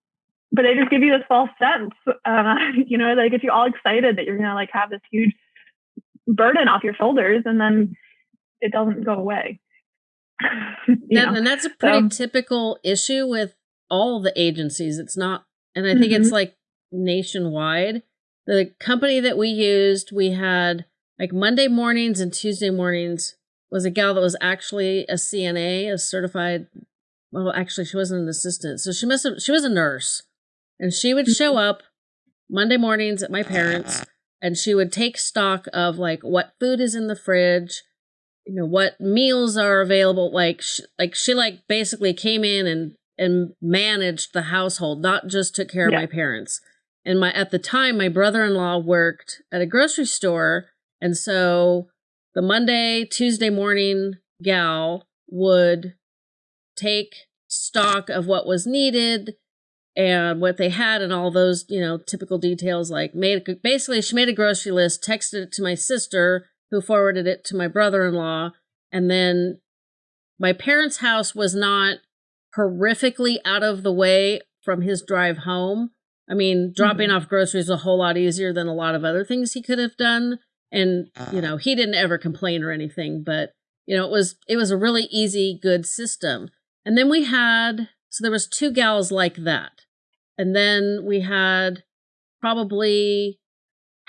but they just give you this false sense, uh, you know, they get you all excited that you're gonna like have this huge burden off your shoulders, and then it doesn't go away. and that's a pretty so, typical issue with all the agencies. It's not, and I think mm-hmm. it's like nationwide. The company that we used, we had like Monday mornings and Tuesday mornings was a gal that was actually a CNA, a certified. Well, actually, she wasn't an assistant, so she must have. She was a nurse, and she would show up Monday mornings at my parents, and she would take stock of like what food is in the fridge, you know, what meals are available. Like, sh- like she like basically came in and and managed the household, not just took care of my parents. And my at the time, my brother-in-law worked at a grocery store, and so the Monday, Tuesday morning gal would take stock of what was needed and what they had and all those, you know, typical details like made basically she made a grocery list, texted it to my sister who forwarded it to my brother-in-law and then my parents' house was not horrifically out of the way from his drive home. I mean, mm-hmm. dropping off groceries was a whole lot easier than a lot of other things he could have done. And, you ah. know, he didn't ever complain or anything, but you know, it was it was a really easy, good system. And then we had so there was two gals like that. And then we had probably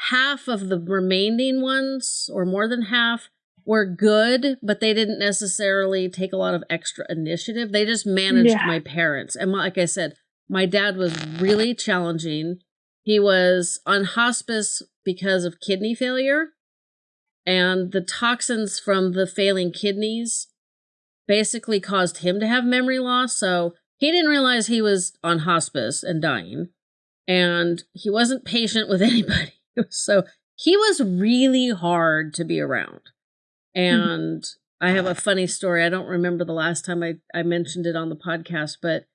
half of the remaining ones or more than half were good, but they didn't necessarily take a lot of extra initiative. They just managed Yeah. my parents. And like I said, my dad was really challenging. He was on hospice because of kidney failure, and the toxins from the failing kidneys basically caused him to have memory loss. So he didn't realize he was on hospice and dying, and he wasn't patient with anybody. So he was really hard to be around. And I have a funny story. I don't remember the last time I, I mentioned it on the podcast, but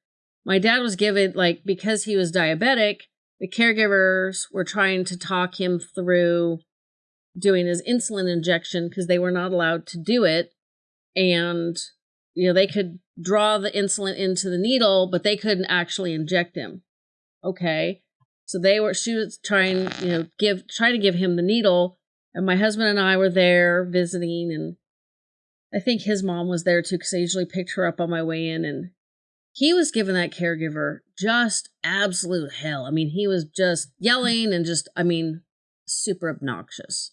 my dad was given, like, because he was diabetic, the caregivers were trying to talk him through doing his insulin injection because they were not allowed to do it. And, you know, they could draw the insulin into the needle, but they couldn't actually inject him. Okay. So they were, she was trying, you know, give, trying to give him the needle. And my husband and I were there visiting. And I think his mom was there too because I usually picked her up on my way in. And he was giving that caregiver just absolute hell. I mean, he was just yelling and just, I mean, super obnoxious.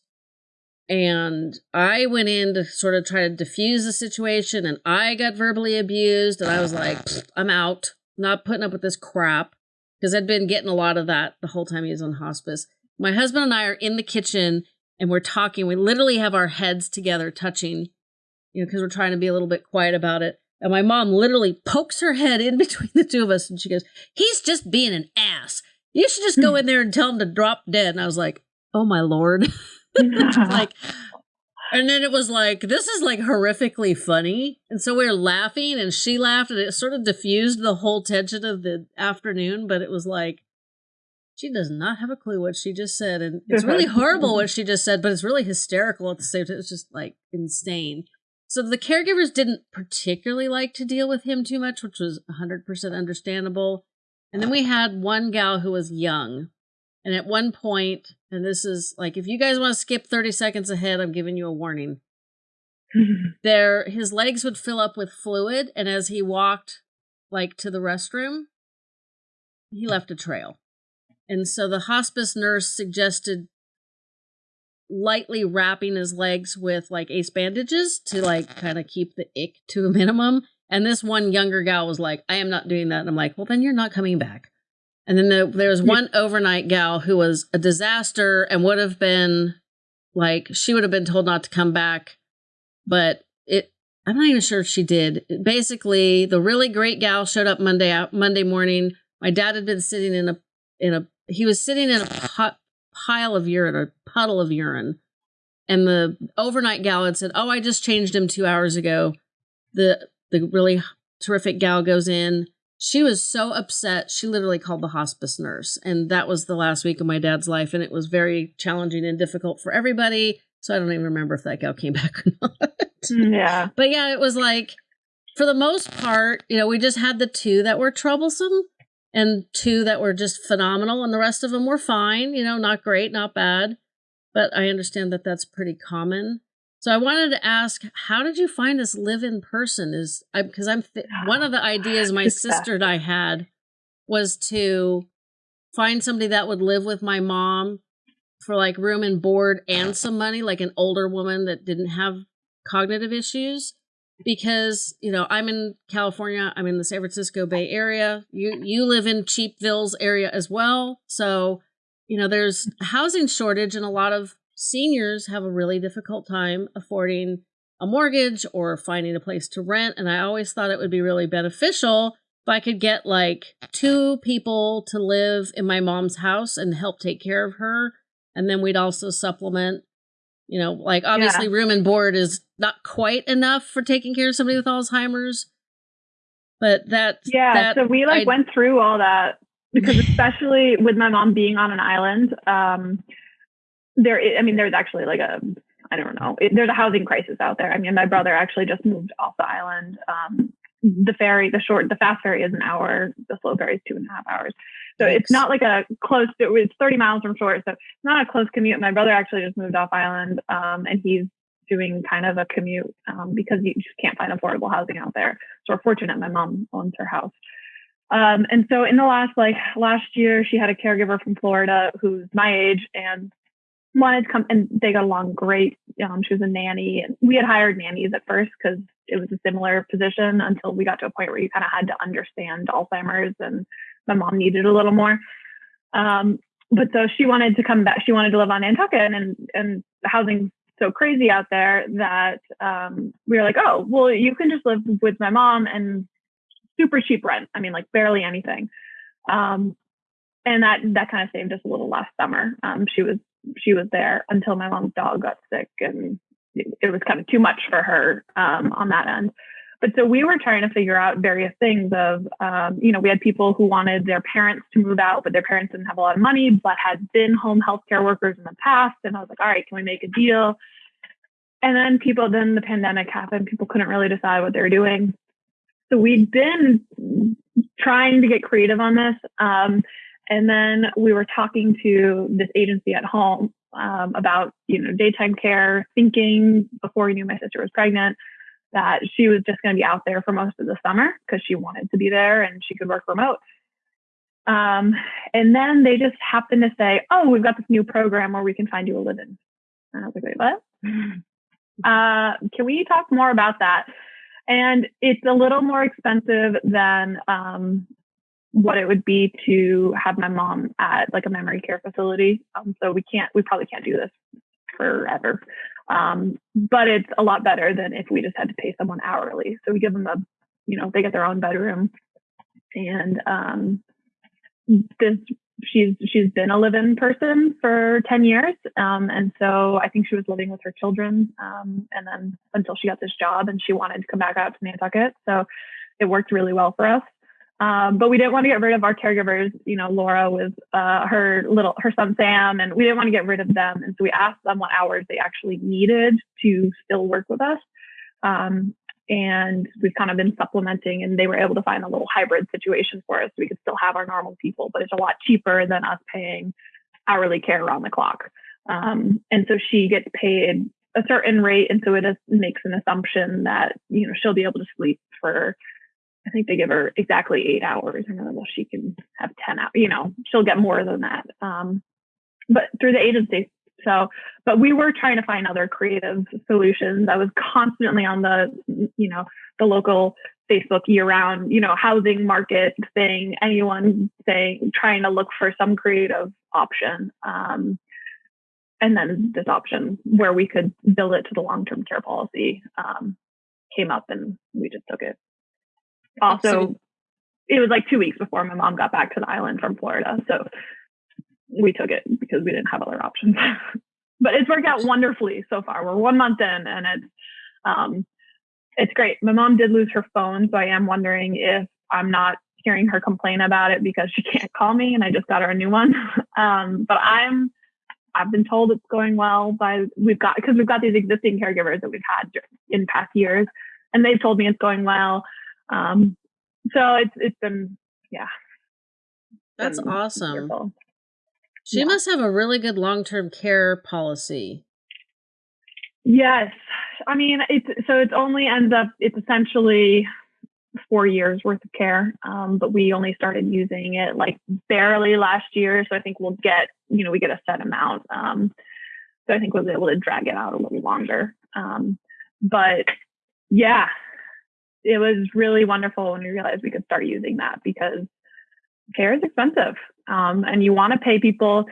And I went in to sort of try to diffuse the situation, and I got verbally abused. And I was like, I'm out, not putting up with this crap because I'd been getting a lot of that the whole time he was on hospice. My husband and I are in the kitchen and we're talking. We literally have our heads together, touching, you know, because we're trying to be a little bit quiet about it. And my mom literally pokes her head in between the two of us and she goes, He's just being an ass. You should just go hmm. in there and tell him to drop dead. And I was like, Oh my lord. like and then it was like this is like horrifically funny. And so we were laughing and she laughed and it sort of diffused the whole tension of the afternoon but it was like she does not have a clue what she just said and it's really horrible what mm-hmm. she just said but it's really hysterical at the same time it's just like insane. So the caregivers didn't particularly like to deal with him too much which was 100% understandable. And then we had one gal who was young and at one point, and this is like if you guys want to skip 30 seconds ahead, I'm giving you a warning. There his legs would fill up with fluid, and as he walked like to the restroom, he left a trail. And so the hospice nurse suggested lightly wrapping his legs with like ace bandages to like kind of keep the ick to a minimum. And this one younger gal was like, I am not doing that. And I'm like, well, then you're not coming back. And then the, there was one overnight gal who was a disaster and would have been like, she would have been told not to come back. But it, I'm not even sure if she did. Basically, the really great gal showed up Monday out Monday morning. My dad had been sitting in a in a he was sitting in a pot, pile of urine a puddle of urine, and the overnight gal had said, "Oh, I just changed him two hours ago." The the really terrific gal goes in. She was so upset, she literally called the hospice nurse. And that was the last week of my dad's life. And it was very challenging and difficult for everybody. So I don't even remember if that gal came back or not. yeah. But yeah, it was like, for the most part, you know, we just had the two that were troublesome and two that were just phenomenal. And the rest of them were fine, you know, not great, not bad. But I understand that that's pretty common. So I wanted to ask, how did you find this live in person? Is because I'm one of the ideas my sister and I had was to find somebody that would live with my mom for like room and board and some money, like an older woman that didn't have cognitive issues. Because you know I'm in California, I'm in the San Francisco Bay Area. You you live in Cheapville's area as well, so you know there's housing shortage, and a lot of seniors have a really difficult time affording a mortgage or finding a place to rent. And I always thought it would be really beneficial if I could get like two people to live in my mom's house and help take care of her. And then we'd also supplement, you know, like obviously yeah. room and board is not quite enough for taking care of somebody with Alzheimer's. But that Yeah, that so we like I, went through all that because especially with my mom being on an island, um there I mean there's actually like a I don't know. It, there's a housing crisis out there. I mean, my brother actually just moved off the island. Um, the ferry, the short, the fast ferry is an hour. The slow ferry is two and a half hours. So Thanks. it's not like a close. It's 30 miles from shore, so it's not a close commute. My brother actually just moved off island, um, and he's doing kind of a commute um, because you just can't find affordable housing out there. So we're fortunate. My mom owns her house. Um, and so in the last like last year, she had a caregiver from Florida who's my age and wanted to come and they got along great. Um, she was a nanny and we had hired nannies at first because it was a similar position until we got to a point where you kind of had to understand Alzheimer's and my mom needed a little more. Um, but so she wanted to come back. She wanted to live on Nantucket and, and housing's so crazy out there that um, we were like, oh, well, you can just live with my mom and super cheap rent. I mean, like barely anything. Um, and that that kind of saved us a little last summer. Um, she was she was there until my mom's dog got sick and it, was kind of too much for her um, on that end. But so we were trying to figure out various things of, um, you know, we had people who wanted their parents to move out, but their parents didn't have a lot of money, but had been home healthcare workers in the past. And I was like, all right, can we make a deal? And then people, then the pandemic happened. People couldn't really decide what they were doing. So we'd been trying to get creative on this. Um, and then we were talking to this agency at home um, about, you know, daytime care, thinking before we knew my sister was pregnant that she was just going to be out there for most of the summer because she wanted to be there and she could work remote. Um, and then they just happened to say, "Oh, we've got this new program where we can find you a live-in." And I was like, "Wait, what? Uh, can we talk more about that?" And it's a little more expensive than um, what it would be to have my mom at like a memory care facility. Um, so we can't, we probably can't do this forever. Um, but it's a lot better than if we just had to pay someone hourly. So we give them a, you know, they get their own bedroom and, um, this, she's, she's been a live-in person for 10 years. Um, and so I think she was living with her children. Um, and then until she got this job and she wanted to come back out to Nantucket. So it worked really well for us. Um, but we didn't want to get rid of our caregivers. You know, Laura was uh, her little her son Sam, and we didn't want to get rid of them. And so we asked them what hours they actually needed to still work with us. Um, and we've kind of been supplementing, and they were able to find a little hybrid situation for us. So we could still have our normal people, but it's a lot cheaper than us paying hourly care around the clock. Um, and so she gets paid a certain rate, and so it is, makes an assumption that you know she'll be able to sleep for I think they give her exactly eight hours. And then, well, she can have 10 hours, you know, she'll get more than that. Um, but through the agency. So, but we were trying to find other creative solutions. I was constantly on the, you know, the local Facebook year round, you know, housing market thing, anyone saying, trying to look for some creative option. Um, and then this option where we could build it to the long-term care policy um, came up and we just took it also it was like two weeks before my mom got back to the island from Florida. So we took it because we didn't have other options. but it's worked out wonderfully so far. We're one month in and it's um it's great. My mom did lose her phone, so I am wondering if I'm not hearing her complain about it because she can't call me and I just got her a new one. um but I'm I've been told it's going well by we've got because we've got these existing caregivers that we've had in past years and they've told me it's going well. Um, so it's it's been yeah. That's been awesome. Wonderful. She yeah. must have a really good long term care policy. Yes, I mean it's so it's only ends up it's essentially four years worth of care. Um, but we only started using it like barely last year. So I think we'll get, you know, we get a set amount. Um, so I think we'll be able to drag it out a little longer. Um, but yeah, it was really wonderful when we realized we could start using that because care is expensive. Um, and you want to pay people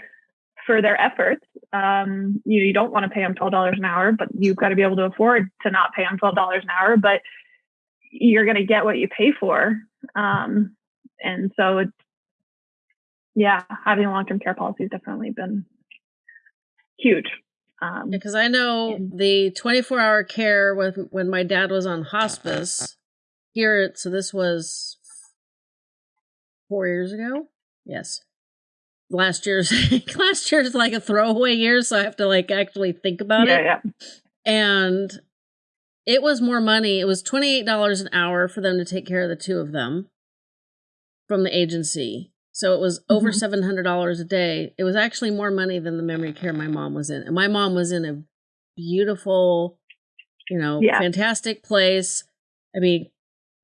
for their efforts. Um, you you don't want to pay them twelve dollars an hour, but you've got to be able to afford to not pay them twelve dollars an hour. But you're going to get what you pay for. Um, and so it's yeah, having a long term care policy has definitely been huge. Um, because I know the 24 hour care with when my dad was on hospice here. So this was four years ago. Yes, last year's last year's like a throwaway year, so I have to like actually think about yeah, it. Yeah. And it was more money. It was twenty eight dollars an hour for them to take care of the two of them from the agency. So it was mm-hmm. over seven hundred dollars a day. It was actually more money than the memory care my mom was in, and my mom was in a beautiful, you know, yeah. fantastic place. I mean,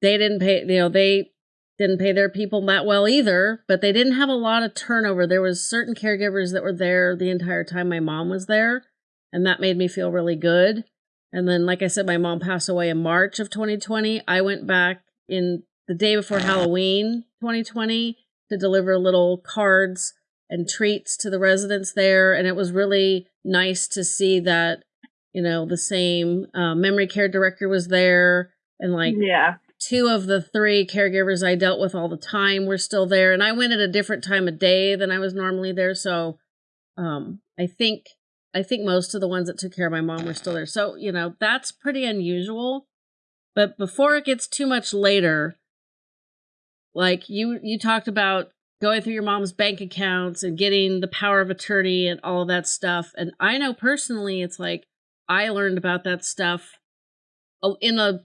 they didn't pay. You know, they didn't pay their people that well either, but they didn't have a lot of turnover. There was certain caregivers that were there the entire time my mom was there, and that made me feel really good. And then like I said my mom passed away in March of 2020. I went back in the day before Halloween 2020 to deliver little cards and treats to the residents there and it was really nice to see that you know the same uh, memory care director was there and like yeah two of the three caregivers I dealt with all the time were still there, and I went at a different time of day than I was normally there. So, um, I think I think most of the ones that took care of my mom were still there. So, you know, that's pretty unusual. But before it gets too much later, like you you talked about going through your mom's bank accounts and getting the power of attorney and all of that stuff. And I know personally, it's like I learned about that stuff oh, in a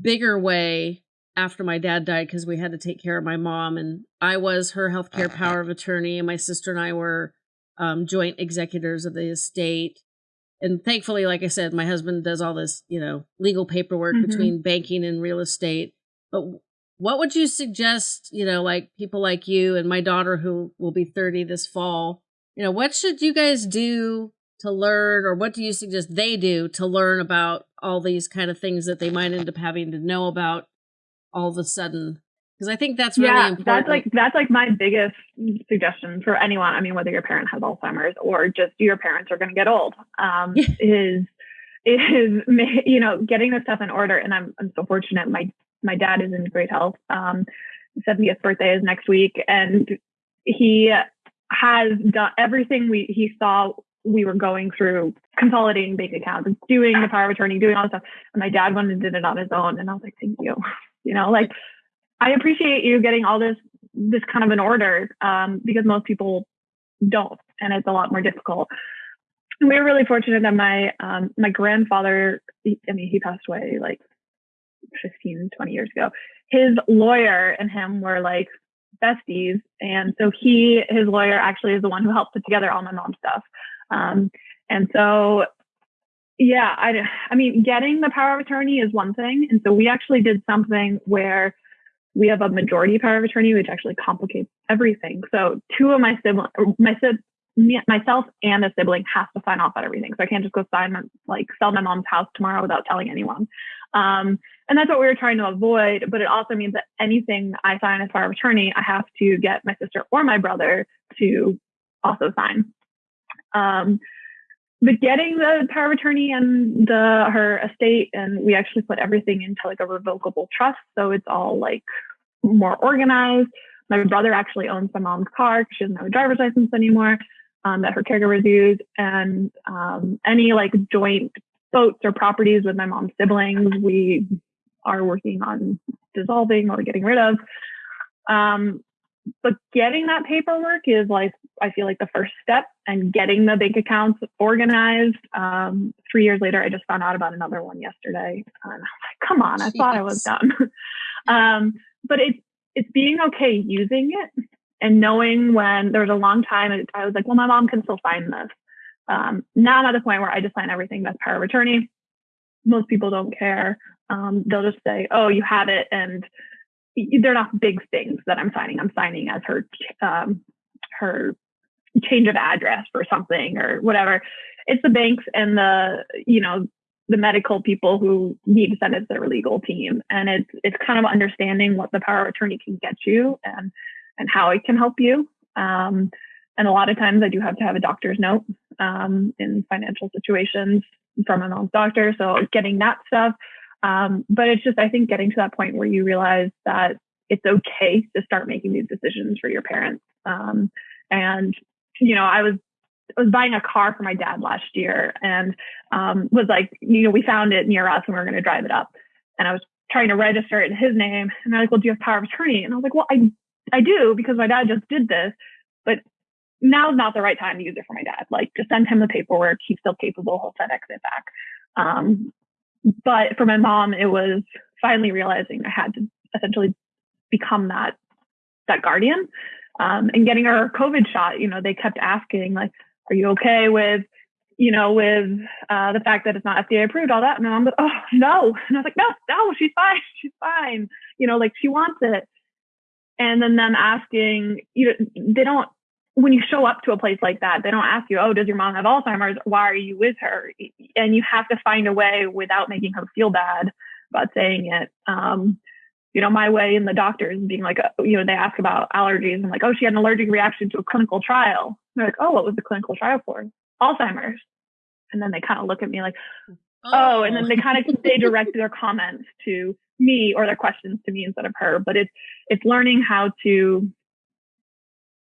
bigger way after my dad died because we had to take care of my mom and I was her healthcare power of attorney and my sister and I were um, joint executors of the estate. And thankfully, like I said, my husband does all this, you know, legal paperwork mm-hmm. between banking and real estate. But what would you suggest, you know, like people like you and my daughter who will be 30 this fall, you know, what should you guys do to learn or what do you suggest they do to learn about all these kind of things that they might end up having to know about all of a sudden? Because i think that's really yeah, important. that's like that's like my biggest suggestion for anyone i mean whether your parent has alzheimer's or just your parents are going to get old um, is is you know getting this stuff in order and i'm i'm so fortunate my my dad is in great health um 70th birthday is next week and he has done everything we he saw we were going through consolidating bank accounts and doing the power of attorney, doing all this stuff. And my dad went and did it on his own. And I was like, thank you. You know, like I appreciate you getting all this, this kind of an order, um, because most people don't. And it's a lot more difficult. And we were really fortunate that my, um, my grandfather, I mean, he passed away like 15, 20 years ago. His lawyer and him were like besties. And so he, his lawyer actually is the one who helped put together all my mom's stuff. Um, and so, yeah, I, I mean, getting the power of attorney is one thing. And so we actually did something where we have a majority power of attorney, which actually complicates everything. So two of my siblings, my me, myself and a sibling has to sign off on everything. So I can't just go sign like sell my mom's house tomorrow without telling anyone. Um, and that's what we were trying to avoid. But it also means that anything I sign as power of attorney, I have to get my sister or my brother to also sign. Um, but getting the power of attorney and the her estate, and we actually put everything into like a revocable trust, so it's all like more organized. My brother actually owns my mom's car she doesn't have a driver's license anymore um, that her caregivers use, and um, any like joint boats or properties with my mom's siblings, we are working on dissolving or getting rid of. Um, but getting that paperwork is like I feel like the first step and getting the bank accounts organized. Um, three years later, I just found out about another one yesterday, and I was like, "Come on, I Jeez. thought I was done." um, but it's it's being okay using it and knowing when there was a long time I was like, "Well, my mom can still sign this." Um, now I'm at the point where I just sign everything that's power of attorney. Most people don't care. Um, they'll just say, "Oh, you have it," and they're not big things that I'm signing. I'm signing as her um, her change of address for something or whatever. It's the banks and the you know the medical people who need to send it to their legal team, and it's it's kind of understanding what the power of attorney can get you and and how it can help you. Um, and a lot of times I do have to have a doctor's note um, in financial situations from my mom's doctor. So getting that stuff. Um, but it's just, I think, getting to that point where you realize that it's okay to start making these decisions for your parents. Um, and, you know, I was, I was buying a car for my dad last year and um, was like, you know, we found it near us and we are going to drive it up. And I was trying to register it in his name. And they're like, well, do you have power of attorney? And I was like, well, I, I do because my dad just did this, but now's not the right time to use it for my dad. Like, just send him the paperwork. He's still capable. He'll FedEx it back. Um, but for my mom, it was finally realizing I had to essentially become that that guardian. Um, and getting her COVID shot, you know, they kept asking like, "Are you okay with, you know, with uh, the fact that it's not FDA approved, all that?" And I'm like, "Oh no!" And I was like, "No, no, she's fine. She's fine. You know, like she wants it." And then them asking, you know, they don't when you show up to a place like that, they don't ask you, oh, does your mom have Alzheimer's? Why are you with her? And you have to find a way without making her feel bad about saying it. Um, you know, my way in the doctors being like, uh, you know, they ask about allergies and like, oh, she had an allergic reaction to a clinical trial. They're like, oh, what was the clinical trial for? Alzheimer's. And then they kind of look at me like, oh, oh and then they kind of they direct their comments to me or their questions to me instead of her. But it's it's learning how to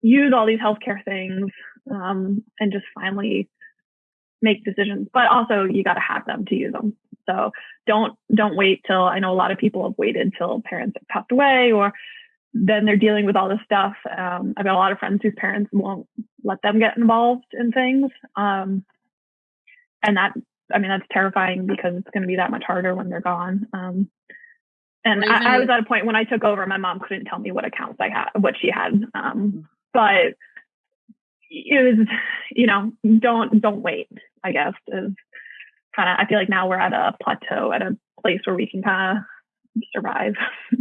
use all these healthcare things um, and just finally make decisions. But also, you got to have them to use them. So don't don't wait till I know a lot of people have waited till parents have passed away or then they're dealing with all this stuff. Um, I've got a lot of friends whose parents won't let them get involved in things. Um, and that, I mean, that's terrifying because it's going to be that much harder when they're gone. Um, and I, I, was at a point when I took over, my mom couldn't tell me what accounts I had, what she had. Um, but it was, you know, don't don't wait. I guess is kind of. I feel like now we're at a plateau, at a place where we can kind of survive.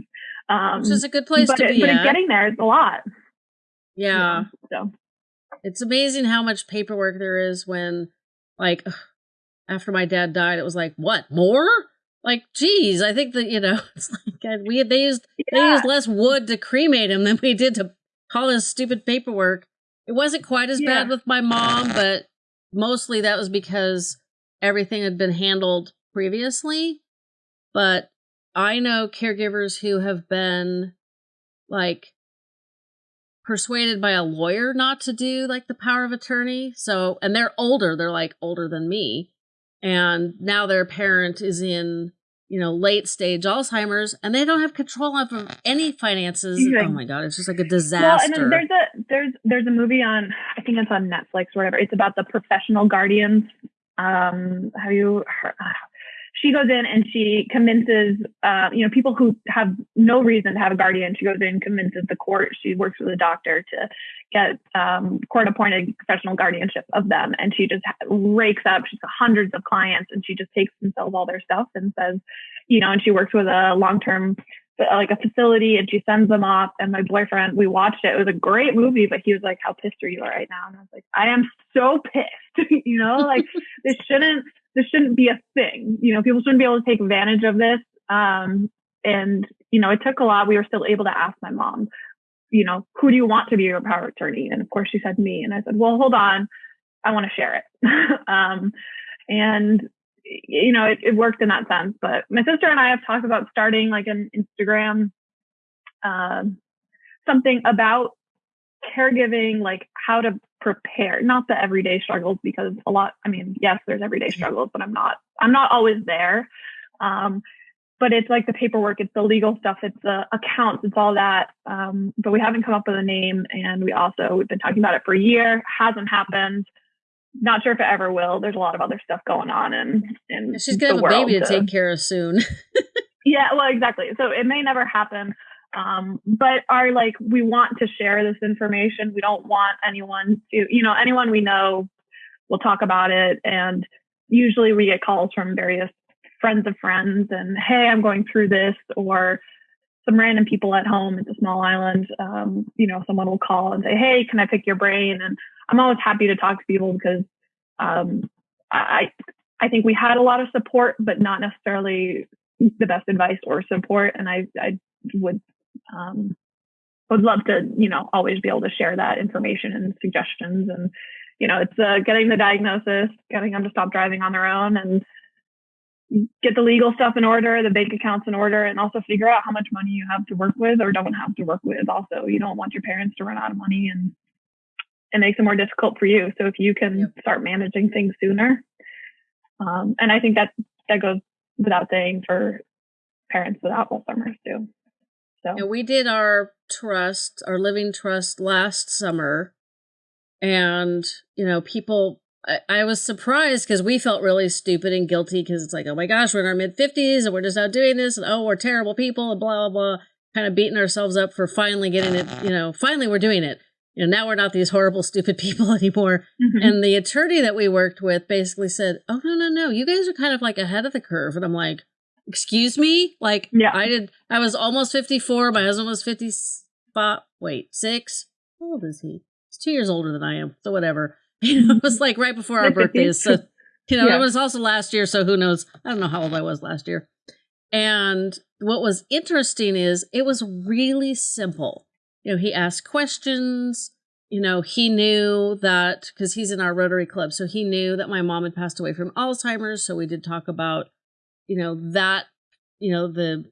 um, Which is a good place to it, be. But getting there is a lot. Yeah. so it's amazing how much paperwork there is when, like, after my dad died, it was like, what more? Like, geez, I think that you know, it's like we they used yeah. they used less wood to cremate him than we did to all this stupid paperwork. It wasn't quite as yeah. bad with my mom, but mostly that was because everything had been handled previously. But I know caregivers who have been like persuaded by a lawyer not to do like the power of attorney. So, and they're older, they're like older than me. And now their parent is in you know, late stage Alzheimer's, and they don't have control of any finances. Oh my god, it's just like a disaster. Well, and there's a there's there's a movie on I think it's on Netflix or whatever. It's about the professional guardians. Um, have you heard? She goes in and she convinces, uh, you know, people who have no reason to have a guardian. She goes in and convinces the court. She works with a doctor to get um, court-appointed professional guardianship of them, and she just rakes up. She's got hundreds of clients, and she just takes and sells all their stuff and says, you know, and she works with a long-term like a facility and she sends them off and my boyfriend we watched it it was a great movie but he was like how pissed are you right now and i was like i am so pissed you know like this shouldn't this shouldn't be a thing. You know, people shouldn't be able to take advantage of this. Um, and, you know, it took a lot. We were still able to ask my mom, you know, who do you want to be your power attorney? And of course she said me. And I said, well, hold on. I want to share it. um, and, you know, it, it worked in that sense. But my sister and I have talked about starting like an Instagram, um, something about caregiving, like how to prepare, not the everyday struggles, because a lot, I mean, yes, there's everyday struggles, but I'm not, I'm not always there. Um, but it's like the paperwork, it's the legal stuff, it's the accounts, it's all that. Um, but we haven't come up with a name. And we also, we've been talking about it for a year, hasn't happened. Not sure if it ever will. There's a lot of other stuff going on and, and she's gonna have a baby to, to take care of soon. yeah, well, exactly. So it may never happen. Um, but are like, we want to share this information. We don't want anyone to, you know, anyone we know will talk about it. And usually we get calls from various friends of friends and hey, I'm going through this or some random people at home. It's a small island. Um, you know, someone will call and say, Hey, can I pick your brain? And I'm always happy to talk to people because um, I I think we had a lot of support, but not necessarily the best advice or support. And I I would um, would love to you know always be able to share that information and suggestions and you know it's uh, getting the diagnosis, getting them to stop driving on their own, and get the legal stuff in order, the bank accounts in order, and also figure out how much money you have to work with or don't have to work with. Also, you don't want your parents to run out of money and it makes it more difficult for you. So if you can start managing things sooner, um, and I think that that goes without saying for parents without Alzheimer's too. So and we did our trust, our living trust last summer, and you know people I, I was surprised because we felt really stupid and guilty because it's like, oh my gosh, we're in our mid 50s and we're just out doing this and oh, we're terrible people and blah, blah, blah. Kind of beating ourselves up for finally getting it, you know, finally we're doing it. You know, now we're not these horrible, stupid people anymore. Mm-hmm. And the attorney that we worked with basically said, oh, no, no, no, you guys are kind of like ahead of the curve. And I'm like, excuse me? Like, yeah. I did, I was almost 54. My husband was 55. Wait, six? How old is he? He's two years older than I am. So whatever. You know, it was like right before our birthdays. So, you know, yeah. it was also last year. So who knows? I don't know how old I was last year. And what was interesting is it was really simple. You know, he asked questions. You know, he knew that because he's in our Rotary Club. So he knew that my mom had passed away from Alzheimer's. So we did talk about, you know, that, you know, the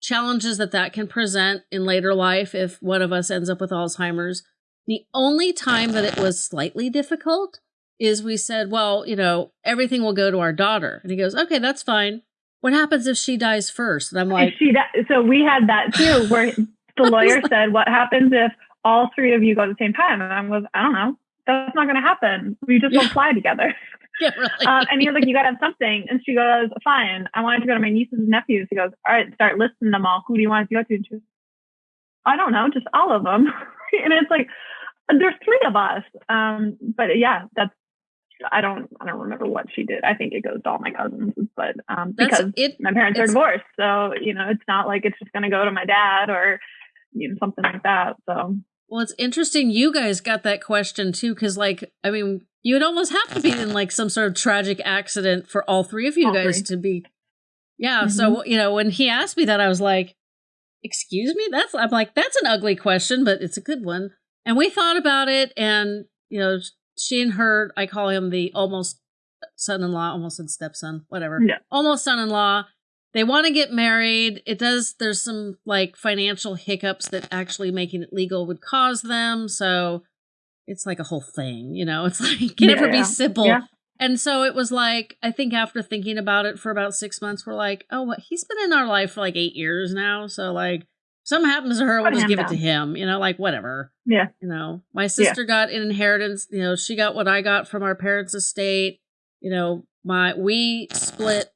challenges that that can present in later life if one of us ends up with Alzheimer's the only time that it was slightly difficult is we said, well, you know, everything will go to our daughter. And he goes, okay, that's fine. What happens if she dies first? And I'm like, she so we had that too, where the lawyer said, what happens if all three of you go at the same time? And I was, I don't know. That's not going to happen. We just yeah. don't fly together. Yeah, really. Um, and you're like, you got to have something. And she goes, fine. I wanted to go to my nieces and nephews. He goes, all right, start listing them all. Who do you want to go to? And she goes, I don't know, just all of them. and it's like, there's three of us. Um, but yeah, that's I don't I don't remember what she did. I think it goes to all my cousins, but um, because it, my parents are divorced, so you know it's not like it's just going to go to my dad or you know something like that. So well, it's interesting you guys got that question too, because like I mean you would almost have to be in like some sort of tragic accident for all three of you all guys three. to be. Yeah, mm-hmm. so you know when he asked me that, I was like, "Excuse me." That's I'm like, "That's an ugly question, but it's a good one." And we thought about it, and you know, she and her, I call him the almost son-in-law, almost said stepson, whatever, yeah. almost son-in-law. They want to get married. It does. There's some like financial hiccups that actually making it legal would cause them. So it's like a whole thing, you know. It's like can yeah, never be simple. Yeah. And so it was like, I think after thinking about it for about six months, we're like, oh, what? He's been in our life for like eight years now. So, like, something happens to her, we'll just give down. it to him, you know, like whatever. Yeah. You know, my sister yeah. got an inheritance, you know, she got what I got from our parents' estate. You know, my we split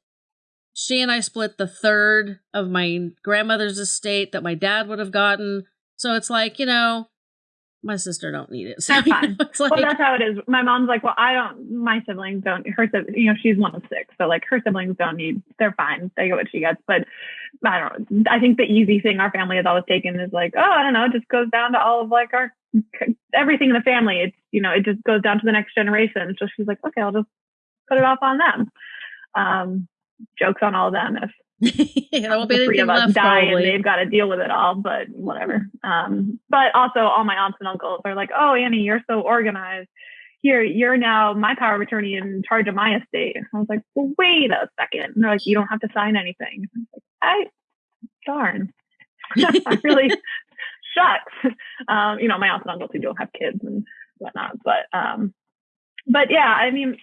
she and I split the third of my grandmother's estate that my dad would have gotten. So it's like, you know, my sister don't need it. So, that's fine. like, well, that's how it is. My mom's like, well, I don't. My siblings don't. Her, you know, she's one of six, so like her siblings don't need. They're fine. They get what she gets. But I don't. I think the easy thing our family has always taken is like, oh, I don't know. It just goes down to all of like our everything in the family. It's you know, it just goes down to the next generation. So she's like, okay, I'll just put it off on them. Um, jokes on all of them if there will be the three of us die probably. and they've got to deal with it all, but whatever. Um, but also all my aunts and uncles are like, oh, Annie, you're so organized. Here, you're now my power of attorney in charge of my estate. And I was like, well, wait a second. And they're like, you don't have to sign anything. I, like, I darn. I really shucks. Um, you know, my aunts and uncles who don't have kids and whatnot. But um, but yeah, I mean,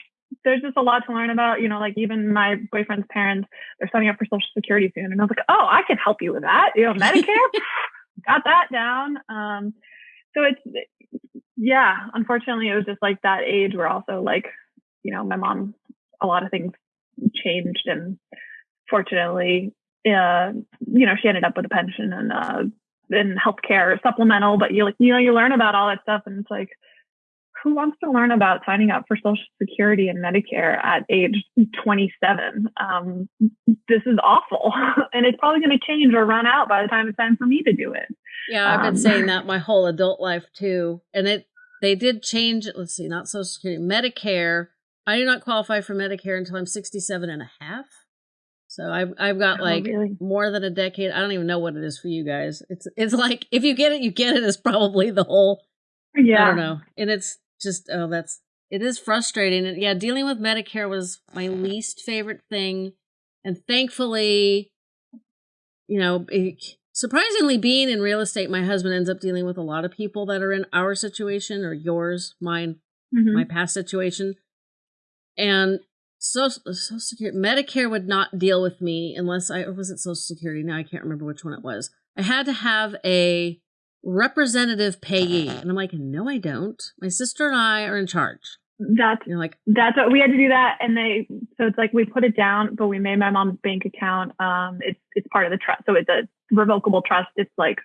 there's just a lot to learn about. You know, like even my boyfriend's parents, they're signing up for Social Security soon, and I was like, oh, I can help you with that. You know, Medicare, got that down. Um, so it's yeah. Unfortunately, it was just like that age where also like you know my mom, a lot of things changed, and fortunately, uh, you know, she ended up with a pension and uh, and healthcare supplemental. But you like you know you learn about all that stuff, and it's like who wants to learn about signing up for Social Security and Medicare at age 27? Um, this is awful. and it's probably going to change or run out by the time it's time for me to do it. Yeah, I've been um, saying that my whole adult life too. And it, they did change it. Let's see, not Social Security, Medicare. I do not qualify for Medicare until I'm 67 and a half. So I've I've got oh, like really? more than a decade. I don't even know what it is for you guys. It's it's like if you get it, you get it. Is probably the whole. Yeah. I don't know, and it's just oh that's it is frustrating. And yeah dealing with medicare was my least favorite thing. And thankfully you know it, surprisingly being in real estate my husband ends up dealing with a lot of people that are in our situation or yours mine mm-hmm. my past situation. And social, social security medicare would not deal with me unless i or was it social security? Now i can't remember which one it was. I had to have a representative payee. And I'm like, no, I don't. My sister and I are in charge. That's you know, like that's what we had to do that, and they so it's like we put it down, but we made my mom's bank account. Um, it's it's part of the trust, so it's a revocable trust. It's like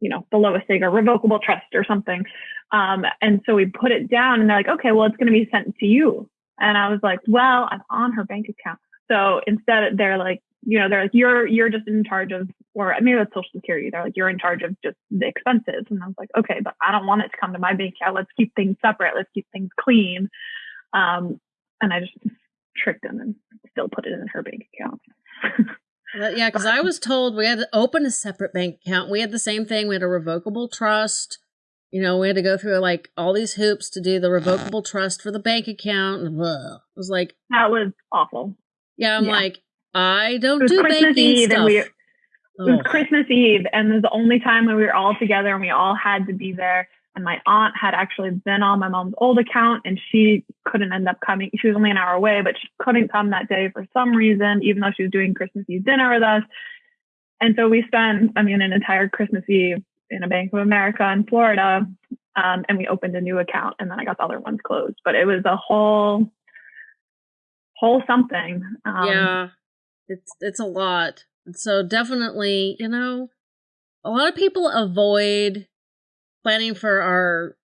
you know the lowest thing, a revocable trust or something. Um, and so we put it down, and they're like, okay, well, it's going to be sent to you. And I was like, well, I'm on her bank account. So instead, they're like, you know, they're like, you're you're just in charge of, or maybe that's Social Security. They're like, you're in charge of just the expenses. And I was like, okay, but I don't want it to come to my bank account. Let's keep things separate. Let's keep things clean. Um, and I just tricked them and still put it in her bank account. yeah, because I was told we had to open a separate bank account. We had the same thing. We had a revocable trust. You know, we had to go through like all these hoops to do the revocable trust for the bank account. Ugh, it was like that was awful. Yeah, I'm yeah. like, I don't do Christmas banking Eve stuff. And we, It was Christmas Eve, and it was the only time when we were all together, and we all had to be there. And my aunt had actually been on my mom's old account, and she couldn't end up coming. She was only an hour away, but she couldn't come that day for some reason, even though she was doing Christmas Eve dinner with us. And so we spent, I mean, an entire Christmas Eve in a Bank of America in Florida, um, and we opened a new account, and then I got the other ones closed. But it was a whole, whole something. Um, yeah it's it's a lot. So definitely, you know, a lot of people avoid planning for our,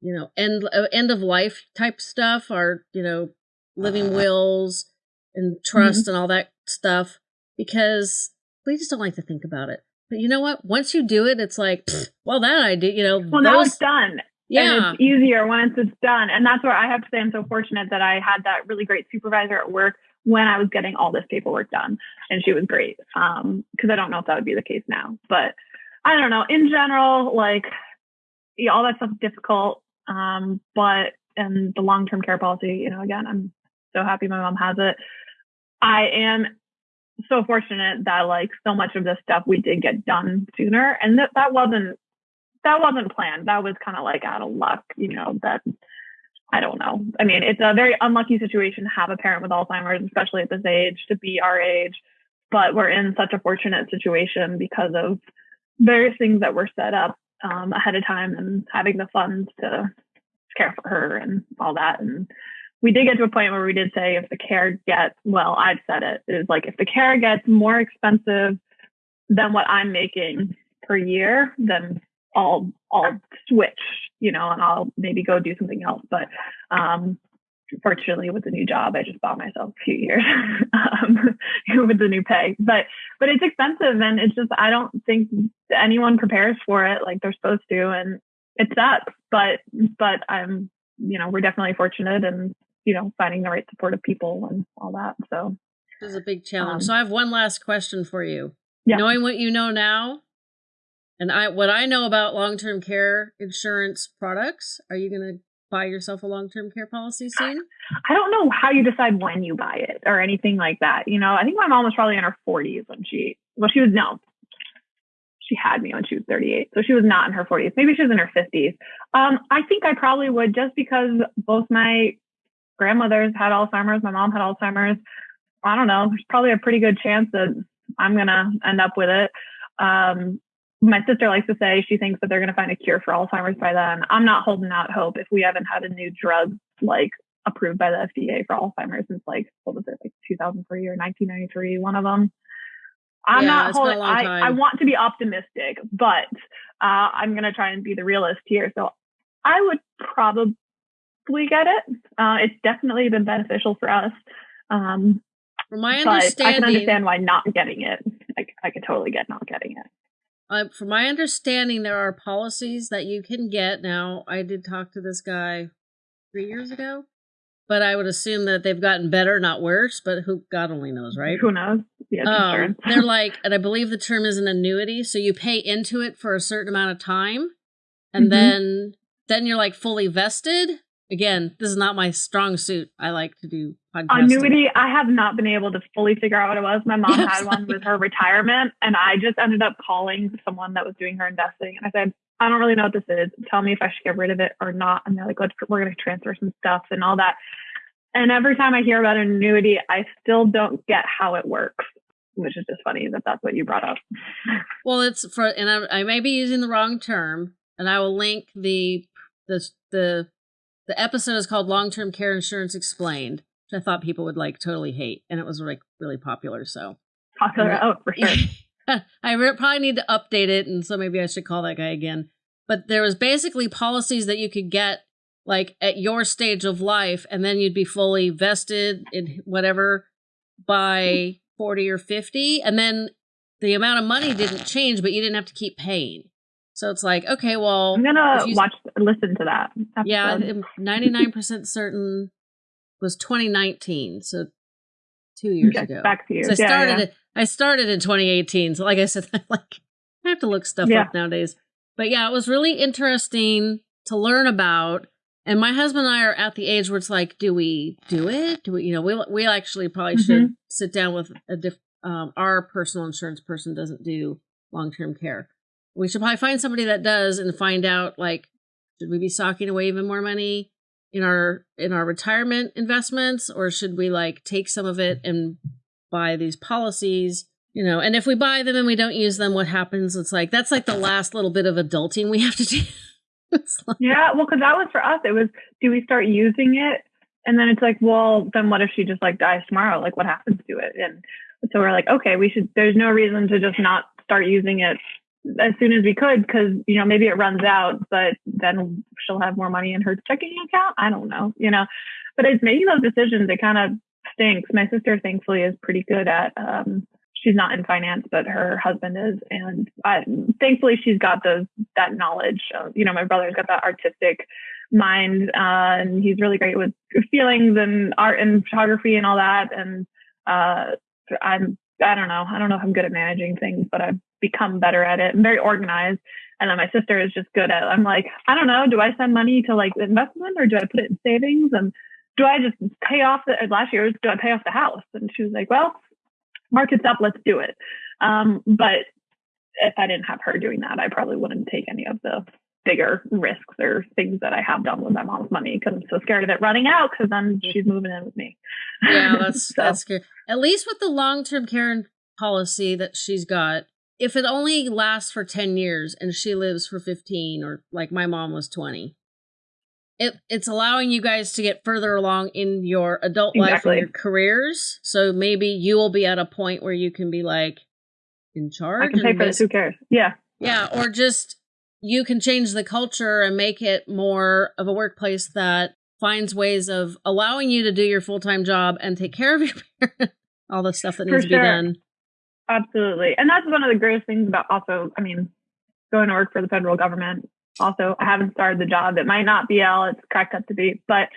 you know, end uh, end of life type stuff, our, you know, living uh-huh. wills and trust mm-hmm. and all that stuff because we just don't like to think about it. But you know what? Once you do it, it's like, well, that I did, you know. Well, those, now it's done. Yeah. And it's easier once it's done. And that's where I have to say I'm so fortunate that I had that really great supervisor at work when I was getting all this paperwork done. And she was great. Um, cause I don't know if that would be the case now, but I don't know. In general, like yeah, all that stuff is difficult. Um, but and the long-term care policy, you know, again, I'm so happy my mom has it. I am so fortunate that like so much of this stuff we did get done sooner and that that wasn't that wasn't planned. That was kind of like out of luck, you know, that I don't know. I mean, it's a very unlucky situation to have a parent with Alzheimer's, especially at this age, to be our age. But we're in such a fortunate situation because of various things that were set up um, ahead of time and having the funds to care for her and all that. And we did get to a point where we did say if the care gets, well, I've said it, is like if the care gets more expensive than what I'm making per year, then I'll I'll switch, you know, and I'll maybe go do something else. But um, fortunately, with the new job, I just bought myself a few years um, with the new pay. But but it's expensive, and it's just I don't think anyone prepares for it like they're supposed to, and it sucks. But but I'm you know we're definitely fortunate, and you know finding the right supportive people and all that. So this is a big challenge. Um, so I have one last question for you. Yeah. Knowing what you know now, and I what I know about long-term care insurance products, are you going to buy yourself a long-term care policy soon? I don't know how you decide when you buy it or anything like that. You know, I think my mom was probably in her 40s when she well she was no. She had me when she was 38. So she was not in her 40s. Maybe she was in her 50s. Um, I think I probably would just because both my grandmothers had Alzheimer's, my mom had Alzheimer's. I don't know. There's probably a pretty good chance that I'm going to end up with it. Um, my sister likes to say she thinks that they're going to find a cure for Alzheimer's by then. I'm not holding out hope if we haven't had a new drug like approved by the FDA for Alzheimer's since like what was it like 2003 or 1993, one of them. I'm yeah, not holding. I, I want to be optimistic, but uh, I'm going to try and be the realist here. So I would probably get it. Uh, it's definitely been beneficial for us. Um, From my but I can understand why not getting it. I, I could totally get not getting it. Uh, from my understanding, there are policies that you can get now. I did talk to this guy three years ago, but I would assume that they've gotten better, not worse. But who God only knows, right? Who knows? Yeah, Um, they're like, and I believe the term is an annuity. So you pay into it for a certain amount of time, and Mhm. then then you're like fully vested. Again, this is not my strong suit. I like to do. Annuity, I have not been able to fully figure out what it was. My mom Yes. had one with her retirement, and I just ended up calling someone that was doing her investing. And I said, I don't really know what this is. Tell me if I should get rid of it or not. And they're like, Let's, we're going to transfer some stuff and all that. And every time I hear about an annuity, I still don't get how it works, which is just funny that that's what you brought up. Well, it's for, and I, I may be using the wrong term, and I will link the the the the episode is called "Long Term Care Insurance Explained," I thought people would like totally hate, and it was like really popular. So Popular. Yeah. Oh, for sure. I re- probably need to update it, and so maybe I should call that guy again. But there was basically policies that you could get like at your stage of life, and then you'd be fully vested in whatever by forty or fifty, and then the amount of money didn't change, but you didn't have to keep paying. So it's like, okay, well, I'm gonna watch, listen to that. yeah, ninety nine percent certain was twenty nineteen, so two years ago. Back to you. So I Yeah, started yeah. it. I started in 2018. So like I said, I like I have to look stuff Yeah. up nowadays. But yeah, it was really interesting to learn about. And my husband and I are at the age where it's like, do we do it? Do we, you know, we we actually probably should Mm-hmm. sit down with a diff. Um, our personal insurance person doesn't do long term care. We should probably find somebody that does and find out like, should we be socking away even more money in our in our retirement investments, or should we like take some of it and buy these policies? You know, and if we buy them and we don't use them, what happens? It's like that's like the last little bit of adulting we have to do. like, Yeah, well, because that was for us. It was, do we start using it? And then it's like, well, then what if she just like dies tomorrow? Like, what happens to it? And so we're like, okay, we should. There's no reason to just not start using it as soon as we could, because you know maybe it runs out, but then she'll have more money in her checking account. I don't know, you know. But it's making those decisions. It kind of stinks. My sister, thankfully, is pretty good at. um She's not in finance, but her husband is, and I, thankfully, she's got those that knowledge. You know, my brother's got that artistic mind, uh, and he's really great with feelings and art and photography and all that. And uh, I'm, I don't know, I don't know if I'm good at managing things, but I've become better at it. I'm very organized. And then my sister is just good at. I'm like, I don't know, do I send money to like investment or do I put it in savings? And do I just pay off the last year? Do I pay off the house? And she was like, well, market's up, let's do it. Um, but if I didn't have her doing that, I probably wouldn't take any of the bigger risks or things that I have done with my mom's money because I'm so scared of it running out because then she's moving in with me. yeah, that's So, that's good. At least with the long term care and policy that she's got, if it only lasts for ten years and she lives for fifteen, or like my mom was twenty, it it's allowing you guys to get further along in your adult life Exactly. and your careers. So maybe you will be at a point where you can be like in charge. I can pay for this. Who cares? Yeah. yeah, or just you can change the culture and make it more of a workplace that finds ways of allowing you to do your full time job and take care of your parents. All the stuff that needs to be done. Absolutely. And that's one of the greatest things about also, I mean, going to work for the federal government. Also, I haven't started the job. It might not be all it's cracked up to be, but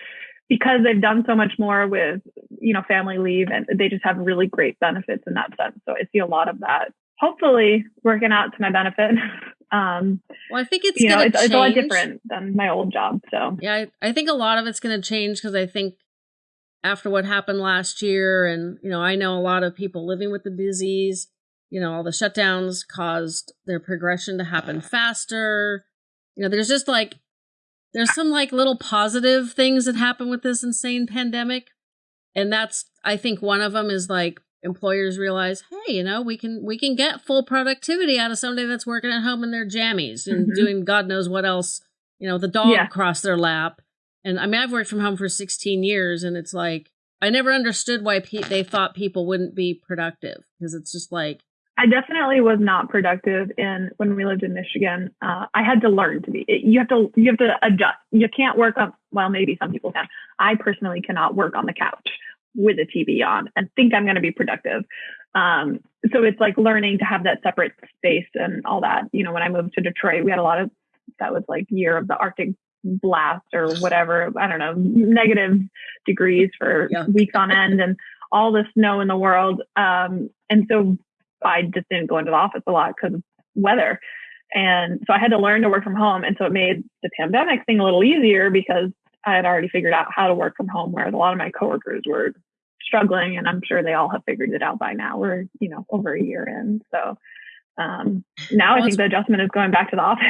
because they've done so much more with, you know, family leave and they just have really great benefits in that sense. So I see a lot of that hopefully working out to my benefit. um, Well, I think it's you know, it's, it's a lot different than my old job. So Yeah, I, I think a lot of it's going to change because I think after what happened last year, and you know, I know a lot of people living with the disease. You know, all the shutdowns caused their progression to happen faster. You know, there's just like there's some like little positive things that happen with this insane pandemic, and that's I think one of them is like employers realize, hey, you know, we can we can get full productivity out of somebody that's working at home in their jammies and Mhm. doing God knows what else. You know, the dog Yeah. crossed their lap, and I mean, I've worked from home for 16 years, and it's like I never understood why pe- they thought people wouldn't be productive because it's just like I definitely was not productive in when we lived in Michigan. Uh, I had to learn to be. You have to you have to adjust. You can't work on. Well, maybe some people can. I personally cannot work on the couch with a TV on and think I'm going to be productive. Um, so it's like learning to have that separate space and all that. You know, when I moved to Detroit, we had a lot of that was like year of the Arctic blast or whatever. I don't know, negative degrees for yeah. weeks on end and all the snow in the world. Um, and so I just didn't go into the office a lot because of weather. And so I had to learn to work from home. And so it made the pandemic thing a little easier because I had already figured out how to work from home, whereas a lot of my coworkers were struggling. And I'm sure they all have figured it out by now. We're, you know, over a year in. So um, now well, I think the adjustment is going back to the office.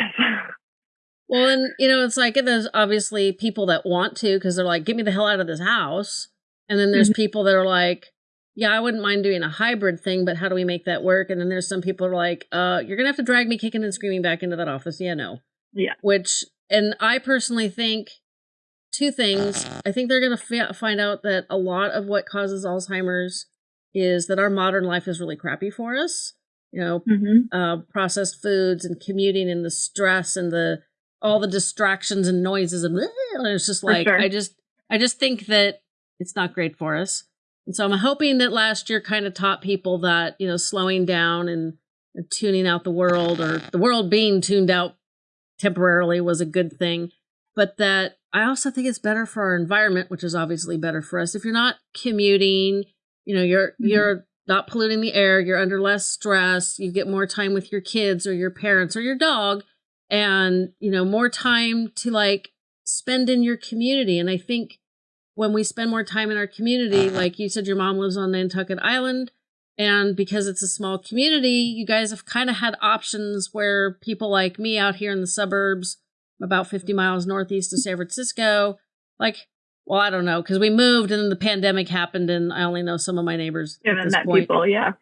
well, and, you know, it's like there's obviously people that want to because they're like, get me the hell out of this house. And then there's mm-hmm. people that are like, yeah, I wouldn't mind doing a hybrid thing, but how do we make that work? And then there's some people are like, uh, you're gonna have to drag me kicking and screaming back into that office. Yeah, no. Yeah. Which, and I personally think two things. I think they're gonna f- find out that a lot of what causes Alzheimer's is that our modern life is really crappy for us. You know, mm-hmm. uh, processed foods and commuting and the stress and the all the distractions and noises and, and it's just like sure. I just I just think that it's not great for us. And so I'm hoping that last year kind of taught people that, you know, slowing down and, and tuning out the world or the world being tuned out temporarily was a good thing. But that I also think it's better for our environment, which is obviously better for us. If you're not commuting, you know, you're mm-hmm. you're not polluting the air, you're under less stress, you get more time with your kids or your parents or your dog, and you know, more time to like spend in your community. And I think when we spend more time in our community, uh-huh. like you said, your mom lives on Nantucket Island. And because it's a small community, you guys have kind of had options where people like me out here in the suburbs, about 50 miles northeast of San Francisco, like, well, I don't know, because we moved and then the pandemic happened, and I only know some of my neighbors. Yeah, and that point. people, yeah.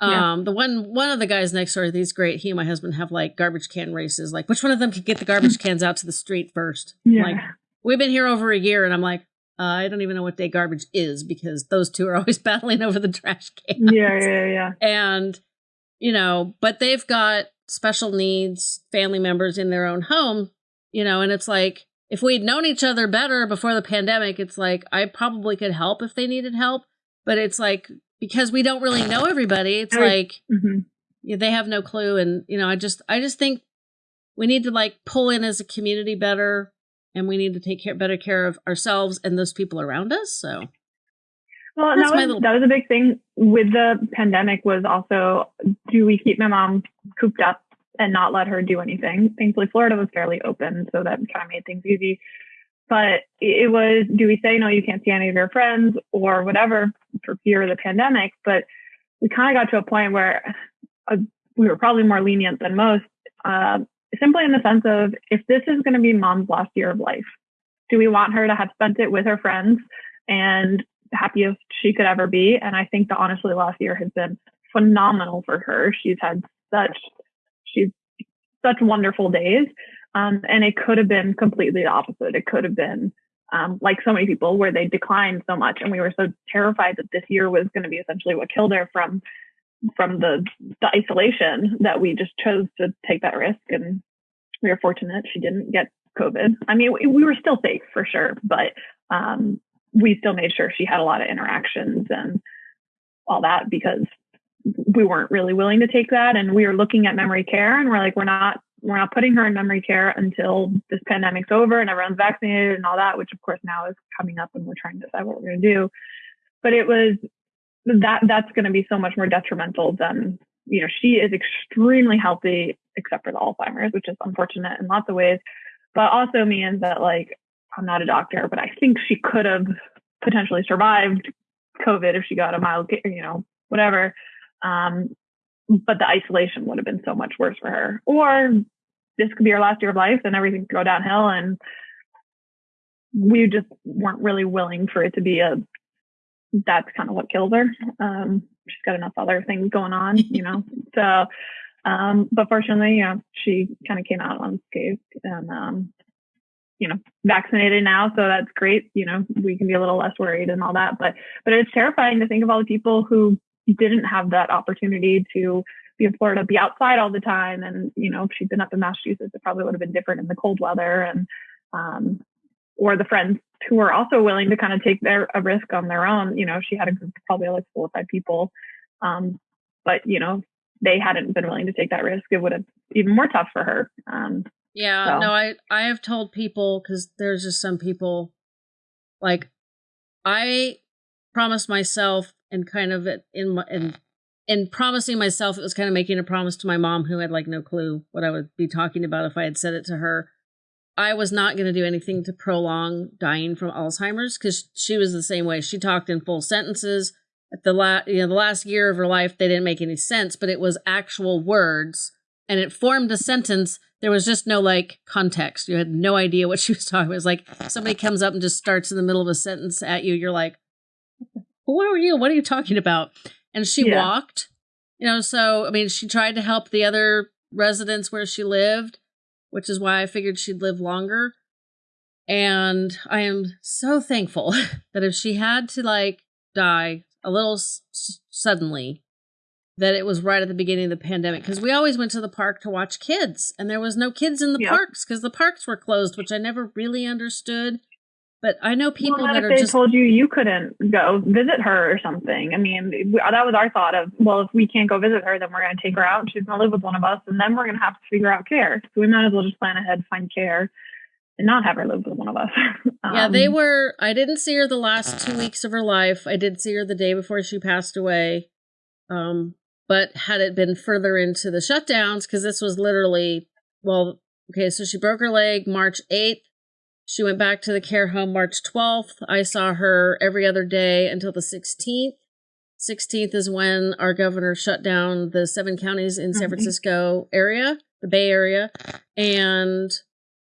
Um, yeah. the one one of the guys next door, these great. He and my husband have like garbage can races. Like, which one of them could get the garbage cans out to the street first? Yeah. Like, we've been here over a year, and I'm like, uh, I don't even know what day garbage is because those two are always battling over the trash cans. Yeah, yeah, yeah. And, you know, but they've got special needs family members in their own home, you know, and it's like, if we'd known each other better before the pandemic, it's like I probably could help if they needed help. But it's like, because we don't really know everybody, it's like mm-hmm. they have no clue. And, you know, I just, I just think we need to like pull in as a community better and we need to take care, better care of ourselves and those people around us. So, well, that was, little... that was a big thing with the pandemic was also, do we keep my mom cooped up and not let her do anything? Thankfully, Florida was fairly open, so that kind of made things easy. But it was, do we say, no, you can't see any of your friends or whatever for fear of the pandemic? But we kind of got to a point where uh, we were probably more lenient than most. Uh, simply in the sense of if this is going to be mom's last year of life, do we want her to have spent it with her friends and happiest she could ever be? And I think the honestly last year has been phenomenal for her. She's had such, she's such wonderful days. Um, and it could have been completely the opposite. It could have been um, like so many people where they declined so much and we were so terrified that this year was going to be essentially what killed her from from the the isolation that we just chose to take that risk and we were fortunate she didn't get covid i mean we, we were still safe for sure but um, we still made sure she had a lot of interactions and all that because we weren't really willing to take that. And we were looking at memory care and we're like we're not we're not putting her in memory care until this pandemic's over and everyone's vaccinated and all that which of course now is coming up and we're trying to decide what we're going to do. But it was that that's going to be so much more detrimental than you know she is extremely healthy except for the alzheimer's which is unfortunate in lots of ways. But also means that like i'm not a doctor but i think she could have potentially survived covid if she got a mild you know whatever um, but the isolation would have been so much worse for her or this could be her last year of life and everything could go downhill and we just weren't really willing for it to be a that's kind of what kills her. Um, she's got enough other things going on, you know. so, um, but fortunately, you know, she kind of came out unscathed and, um, you know, vaccinated now, so that's great. You know, we can be a little less worried and all that. But, but it's terrifying to think of all the people who didn't have that opportunity to be in Florida, be outside all the time. And, you know, if she'd been up in Massachusetts, it probably would have been different in the cold weather. And, um, or the friends who were also willing to kind of take their a risk on their own. You know, she had a group of probably like four or five people. Um, but, you know, they hadn't been willing to take that risk. It would have even more tough for her. Um, yeah, so. no, I I have told people because there's just some people like I promised myself and kind of in my in in promising myself it was kind of making a promise to my mom who had like no clue what I would be talking about if I had said it to her. I was not going to do anything to prolong dying from Alzheimer's because she was the same way. She talked in full sentences. At the last, you know, the last year of her life, they didn't make any sense, but it was actual words, and it formed a sentence there was just no like context. You had no idea what she was talking about. It was like somebody comes up and just starts in the middle of a sentence at you. You're like, who are you? What are you talking about? And she yeah. walked, you know, so I mean, she tried to help the other residents where she lived, which is why I figured she'd live longer. And I am so thankful that if she had to like die a little s- suddenly, that it was right at the beginning of the pandemic because we always went to the park to watch kids and there was no kids in the yep. parks because the parks were closed which i never really understood but i know people well, that if are they just told you you couldn't go visit her or something? I mean that was our thought of well if we can't go visit her then we're going to take her out she's going to live with one of us and then we're going to have to figure out care. So we might as well just plan ahead find care and not have her live with one of us. Um, yeah they were i didn't see her the last two weeks of her life. I did see her the day before she passed away. Um, but had it been further into the shutdowns, because this was literally, well, okay, so she broke her leg March 8th. She went back to the care home March 12th. I saw her every other day until the 16th. 16th is when our governor shut down the seven counties in San mm-hmm. Francisco area, the Bay Area. And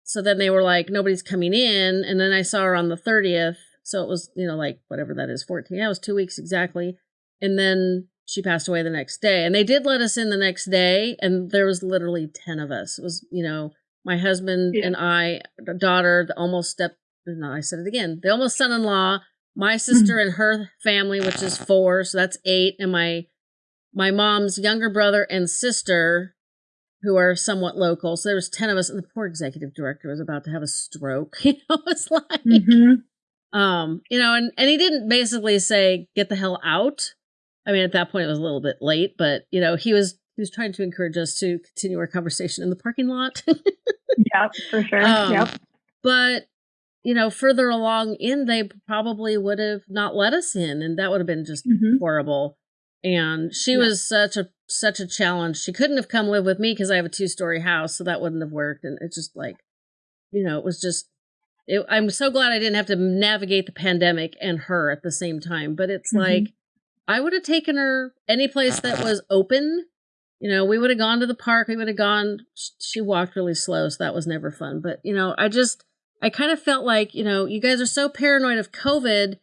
so then they were like, nobody's coming in. And then I saw her on the 30th. So it was, you know, like whatever that is, 14. That was two weeks exactly. And then she passed away the next day. And they did let us in the next day, and there was literally 10 of us. It was, you know, my husband yeah. and I, the daughter, the almost step, no, I said it again, the almost son in law, my sister and her family, which is four, so that's eight, and my my mom's younger brother and sister, who are somewhat local. So there was 10 of us, and the poor executive director was about to have a stroke. You know, it's like, mm-hmm. um, you know, and, and he didn't basically say, get the hell out I mean, at that point it was a little bit late, but you know, he was he was trying to encourage us to continue our conversation in the parking lot. yeah, for sure. Um, yep. But you know, further along in, they probably would have not let us in, and that would have been just mm-hmm. horrible. And she yeah. was such a such a challenge. She couldn't have come live with me because I have a two story house, so that wouldn't have worked. And it's just like, you know, it was just. It, I'm so glad I didn't have to navigate the pandemic and her at the same time. But it's mm-hmm. like I would have taken her any place that was open. You know, we would have gone to the park. We would have gone. She walked really slow, so that was never fun. But, you know, I just, I kind of felt like, you know, you guys are so paranoid of COVID,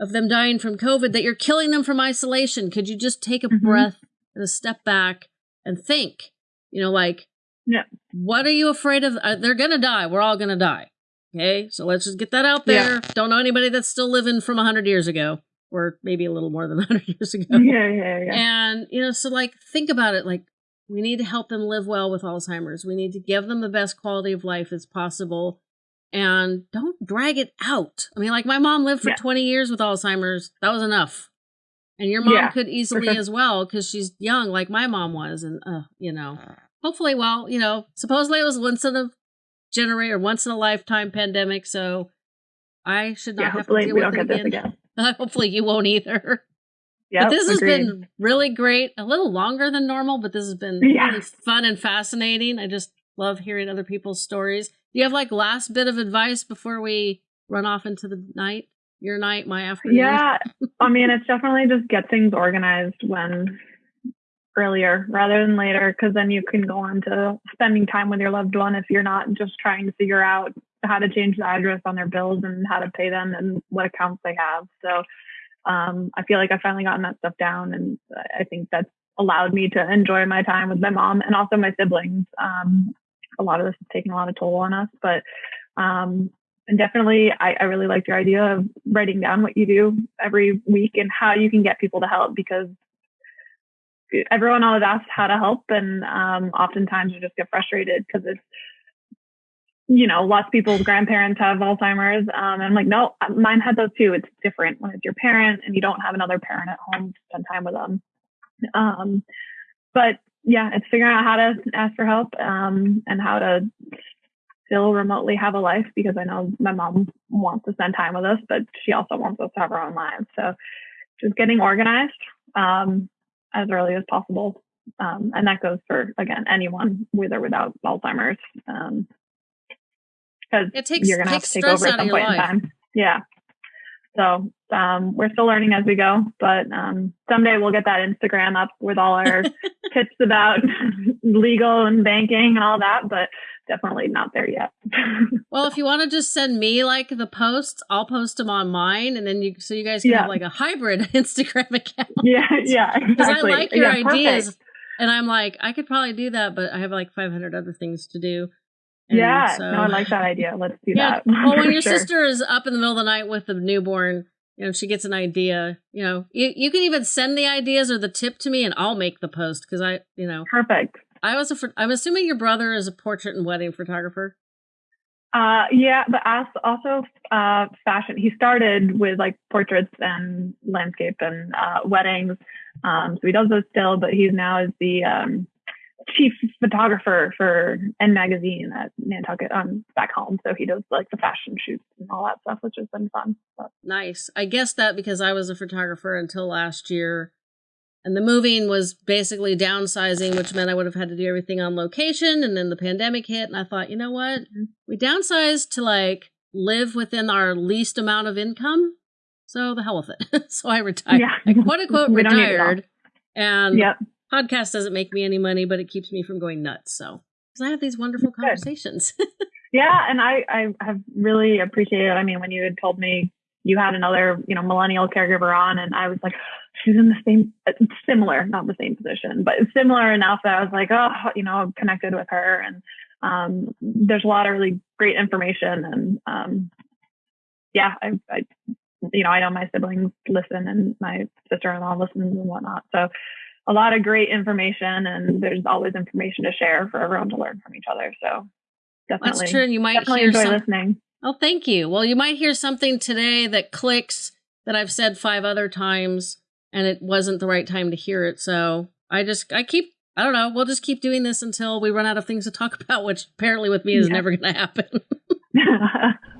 of them dying from COVID, that you're killing them from isolation. Could you just take a mm-hmm. breath and a step back and think? You know, like, yeah. what are you afraid of? Uh, they're going to die. We're all going to die. Okay. So let's just get that out there. Yeah. Don't know anybody that's still living from 100 years ago or maybe a little more than 100 years ago. Yeah, yeah, yeah. And, you know, so like think about it like we need to help them live well with Alzheimer's. We need to give them the best quality of life as possible and don't drag it out. I mean, like my mom lived for yeah. 20 years with Alzheimer's. That was enough. And your mom yeah, could easily as well because she's young, like my mom was. And, uh, you know, hopefully, well, you know, supposedly it was once in a generation or once in a lifetime pandemic. So I should not yeah, have to deal with it again. again. Hopefully you won't either. Yeah, but this has been really great. A little longer than normal, but this has been yeah. really fun and fascinating. I just love hearing other people's stories. Do you have like last bit of advice before we run off into the night? Your night, my afternoon. Yeah, I mean, it's definitely just get things organized when earlier rather than later, because then you can go on to spending time with your loved one if you're not just trying to figure out how to change the address on their bills and how to pay them and what accounts they have. So um, I feel like I've finally gotten that stuff down, and I think that's allowed me to enjoy my time with my mom and also my siblings. Um, a lot of this has taken a lot of toll on us, but um, and definitely I, I really like your idea of writing down what you do every week and how you can get people to help because everyone always asks how to help, and um, oftentimes you just get frustrated because it's you know, lots of people's grandparents have Alzheimer's. Um, and I'm like, no, mine had those too. It's different when it's your parent and you don't have another parent at home to spend time with them. Um, but yeah, it's figuring out how to ask for help um, and how to still remotely have a life because I know my mom wants to spend time with us, but she also wants us to have our own lives. So just getting organized um, as early as possible. Um, and that goes for, again, anyone with or without Alzheimer's. Because you're gonna have to take over at some point life. in time. Yeah. So um, we're still learning as we go, but um, someday we'll get that Instagram up with all our tips about legal and banking and all that. But definitely not there yet. well, if you want to just send me like the posts, I'll post them on mine, and then you so you guys can yeah. have like a hybrid Instagram account. Yeah, yeah, because exactly. I like your yeah, ideas, perfect. and I'm like I could probably do that, but I have like 500 other things to do. And yeah, so, no, I like that idea. Let's do yeah, that. well, when your sure. sister is up in the middle of the night with the newborn, you know, she gets an idea. You know, you, you can even send the ideas or the tip to me, and I'll make the post because I, you know, perfect. I was a. I'm assuming your brother is a portrait and wedding photographer. Uh, yeah, but also uh, fashion. He started with like portraits and landscape and uh, weddings. Um, so he does those still, but he's now is the um, chief photographer for N Magazine at Nantucket um, back home. So he does like the fashion shoots and all that stuff, which has been fun. But. Nice. I guess that because I was a photographer until last year. And the moving was basically downsizing, which meant I would have had to do everything on location. And then the pandemic hit, and I thought, you know what? Mm-hmm. We downsized to like live within our least amount of income. So the hell with it. so I retired. Yeah. I quote unquote retired. And yep podcast doesn't make me any money, but it keeps me from going nuts. So, because I have these wonderful conversations. yeah, and I I have really appreciated. I mean, when you had told me you had another you know millennial caregiver on, and I was like, she's in the same uh, similar, not the same position, but similar enough that I was like, oh, you know, connected with her, and um, there's a lot of really great information, and um, yeah, I, I you know, I know my siblings listen and my sister-in-law listens and whatnot. So a lot of great information and there's always information to share for everyone to learn from each other. So definitely. That's true. And you might definitely hear enjoy some- listening. Oh, thank you. Well, you might hear something today that clicks that I've said five other times and it wasn't the right time to hear it. So I just, I keep, I don't know, we'll just keep doing this until we run out of things to talk about, which apparently with me is yeah. never going to happen.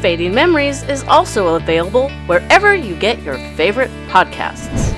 Fading Memories is also available wherever you get your favorite podcasts.